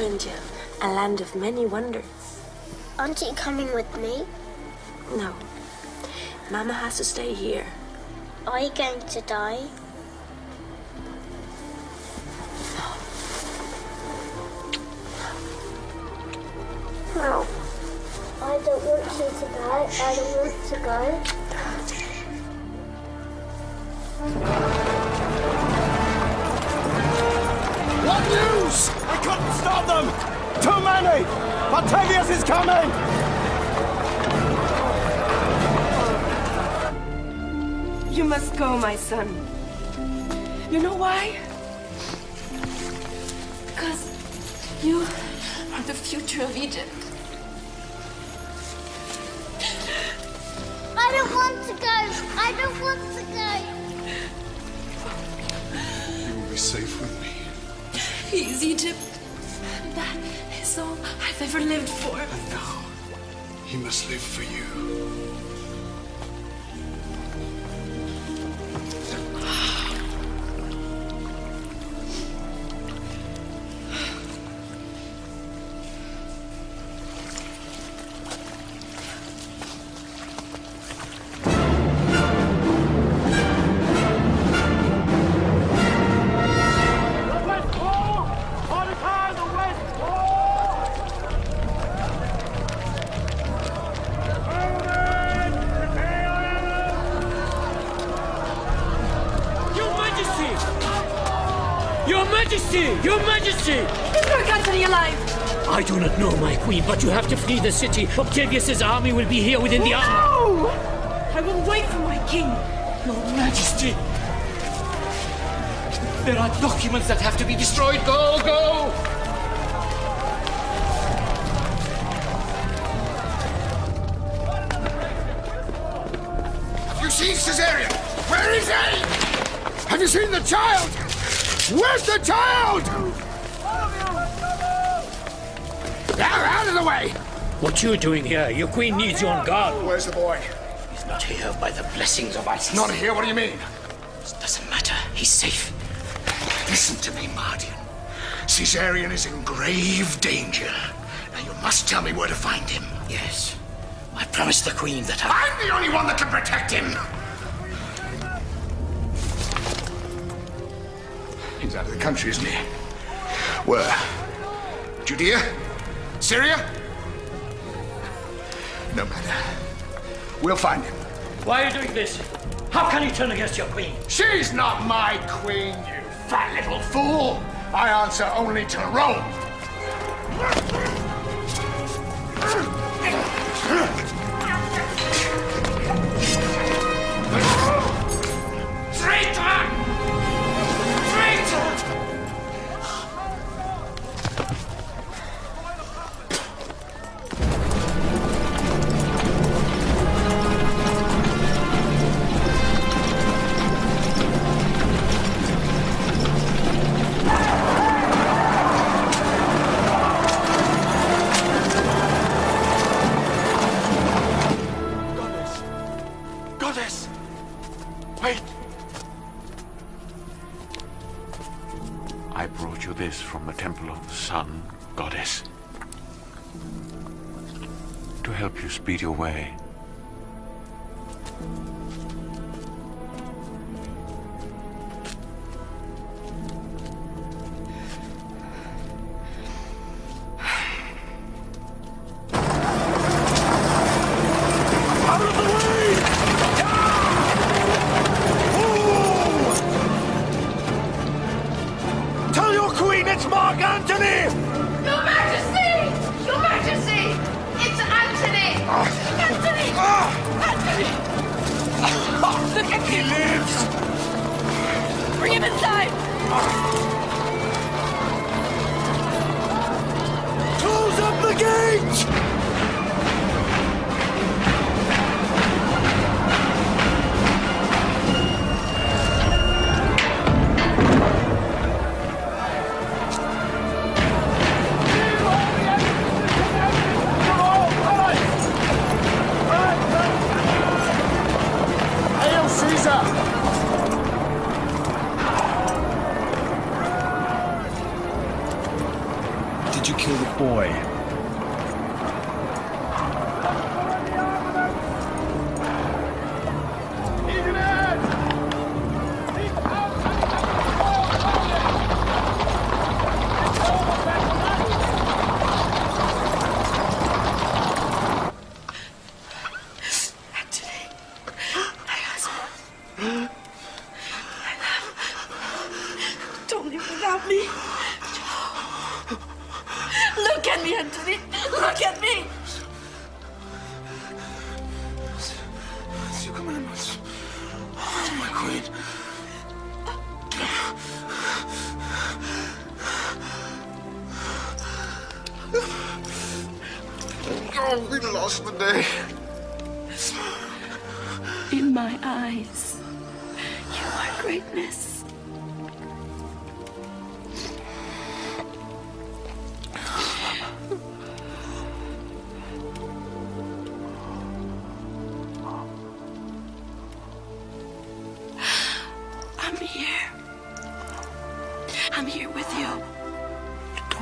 To take you to India, a land of many wonders. Aren't you coming with me? No. Mama has to stay here. Are you going to die? No. I don't want you to die. I don't want to go. What news? I couldn't stop them! Too many! Octavius is coming! You must go, my son. You know why? Because you are the future of Egypt. I don't want to go. I don't want to go. You will be safe with me. Is Egypt. That is all I've ever lived for. And now he must live for you. Flee the city. Octavius's army will be here within the hour. No! I will wait for my king. Your Majesty! There are documents that have to be destroyed. Go, go! Have you seen Caesarion? Where is he? Have you seen the child? Where's the child? Now, out of the way! What you doing here? Your queen needs you on guard. Where's the boy? He's not here by the blessings of Isis. Not here? What do you mean? It doesn't matter. He's safe. Listen to me, Mardian. Caesarion is in grave danger. Now you must tell me where to find him. Yes. I promised the queen that I... I'm the only one that can protect him! He's out of the country, isn't he? Where? Judea? Syria? We'll find him. Why are you doing this? How can you turn against your queen? She's not my queen, you fat little fool! I answer only to Rome!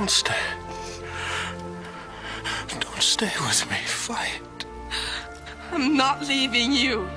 Don't stay. Don't stay with me. Fight. I'm not leaving you.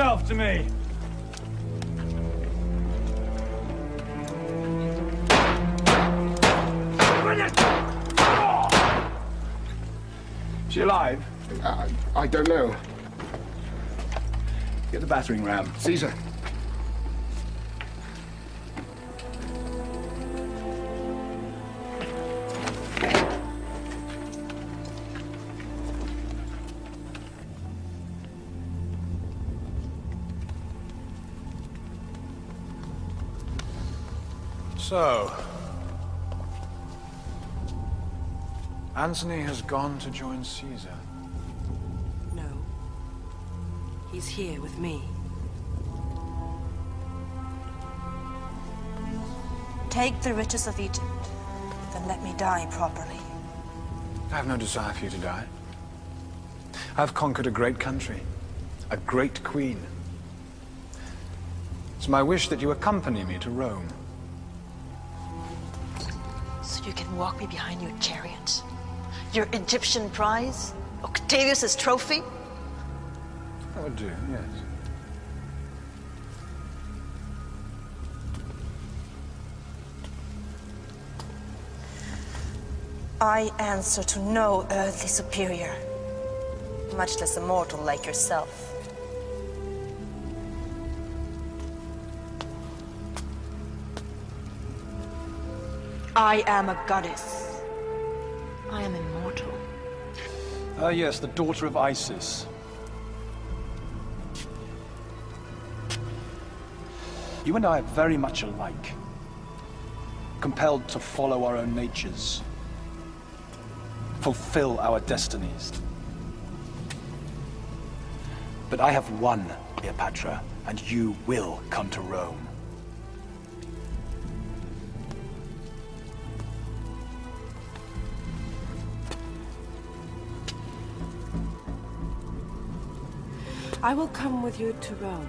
Yourself to me! Is she alive? Uh, I don't know. Get the battering ram. Caesar. Antony has gone to join Caesar. No. He's here with me. Take the riches of Egypt, then let me die properly. I have no desire for you to die. I've conquered a great country, a great queen. It's my wish that you accompany me to Rome. So you can walk me behind your chariot? Your Egyptian prize? Octavius's trophy? That would do, yes. I answer to no earthly superior, much less a mortal like yourself. I am a goddess. Ah, yes, the daughter of Isis. You and I are very much alike. Compelled to follow our own natures. Fulfill our destinies. But I have won, Cleopatra, and you will come to Rome. I will come with you to Rome.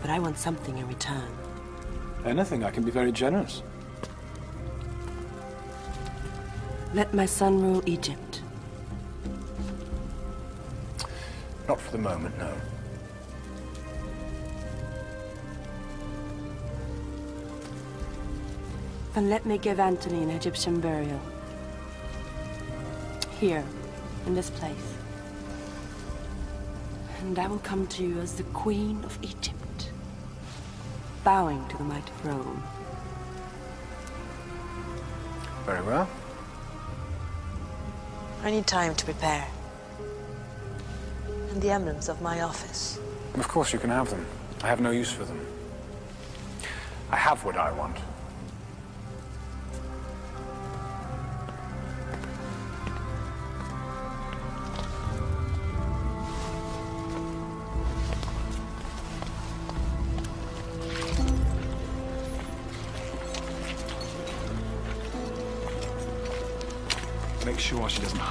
But I want something in return. Anything, I can be very generous. Let my son rule Egypt. Not for the moment, no. Then let me give Antony an Egyptian burial. Here, in this place. And I will come to you as the Queen of Egypt, bowing to the might of Rome. Very well. I need time to prepare. And the emblems of my office. Of course you can have them. I have no use for them. I have what I want. Sure she doesn't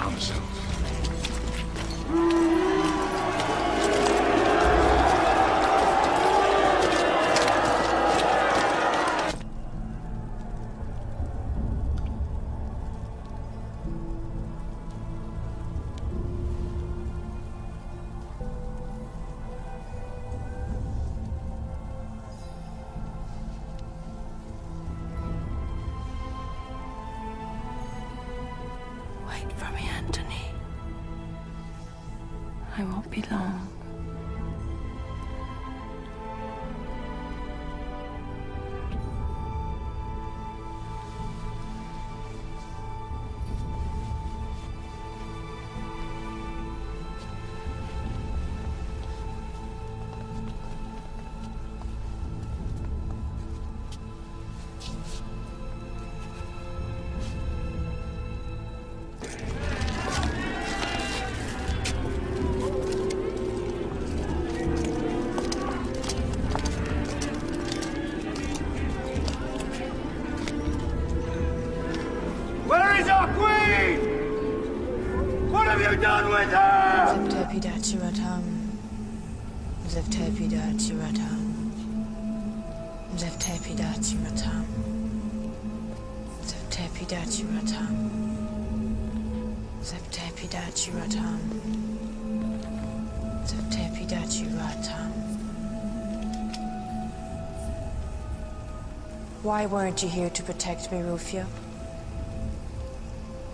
Why weren't you here to protect me, Rufio?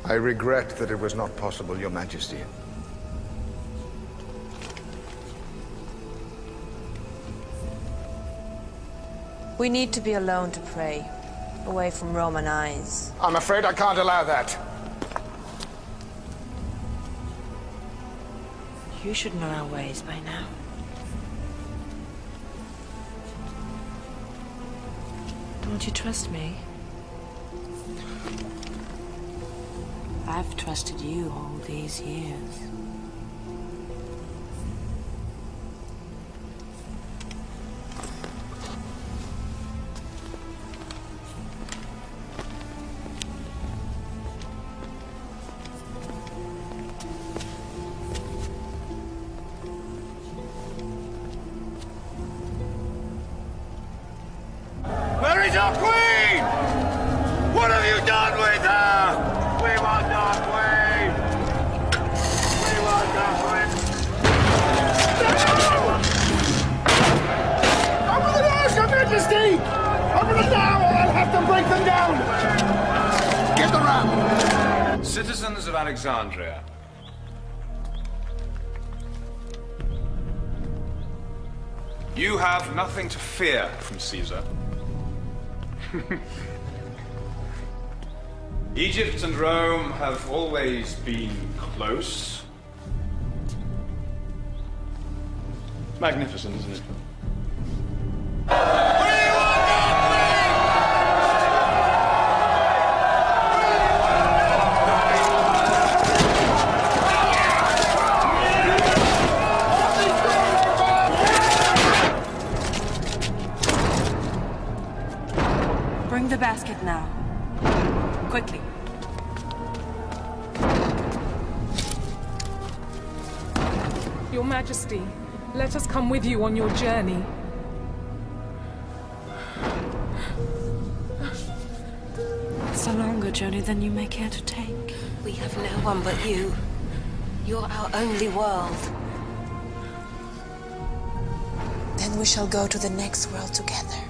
I regret that it was not possible, Your Majesty. We need to be alone to pray, away from Roman eyes. I'm afraid I can't allow that. You should know our ways by now. Don't you trust me? I've trusted you all these years. Egypt and Rome have always been close. Magnificent, isn't it? With you on your journey. It's a longer journey than you may care to take. We have no one but you. You're our only world. Then we shall go to the next world together.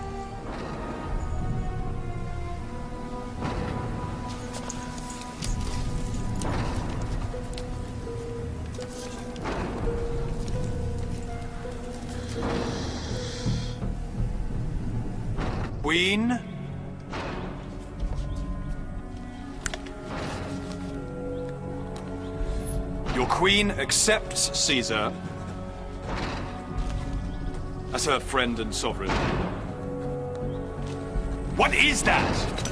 Accepts Caesar as her friend and sovereign. What is that?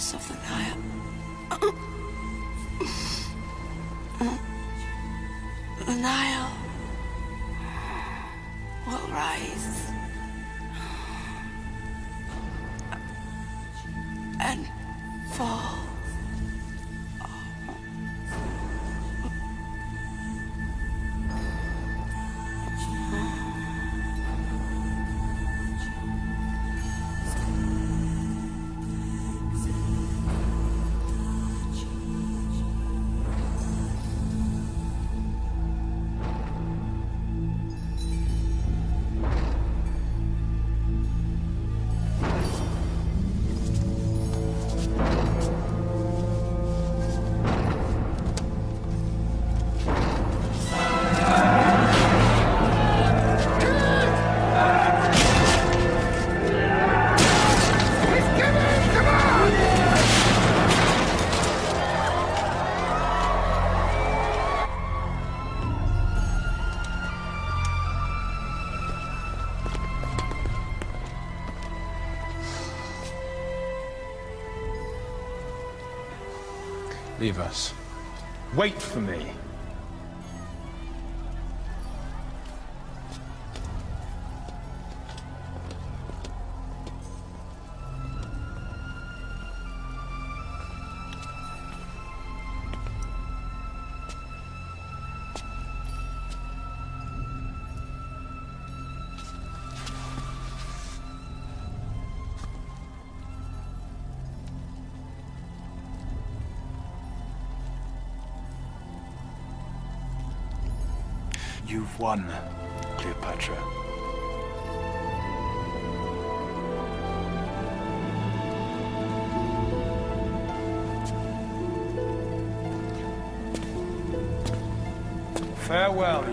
Waters of You've Cleopatra. Farewell.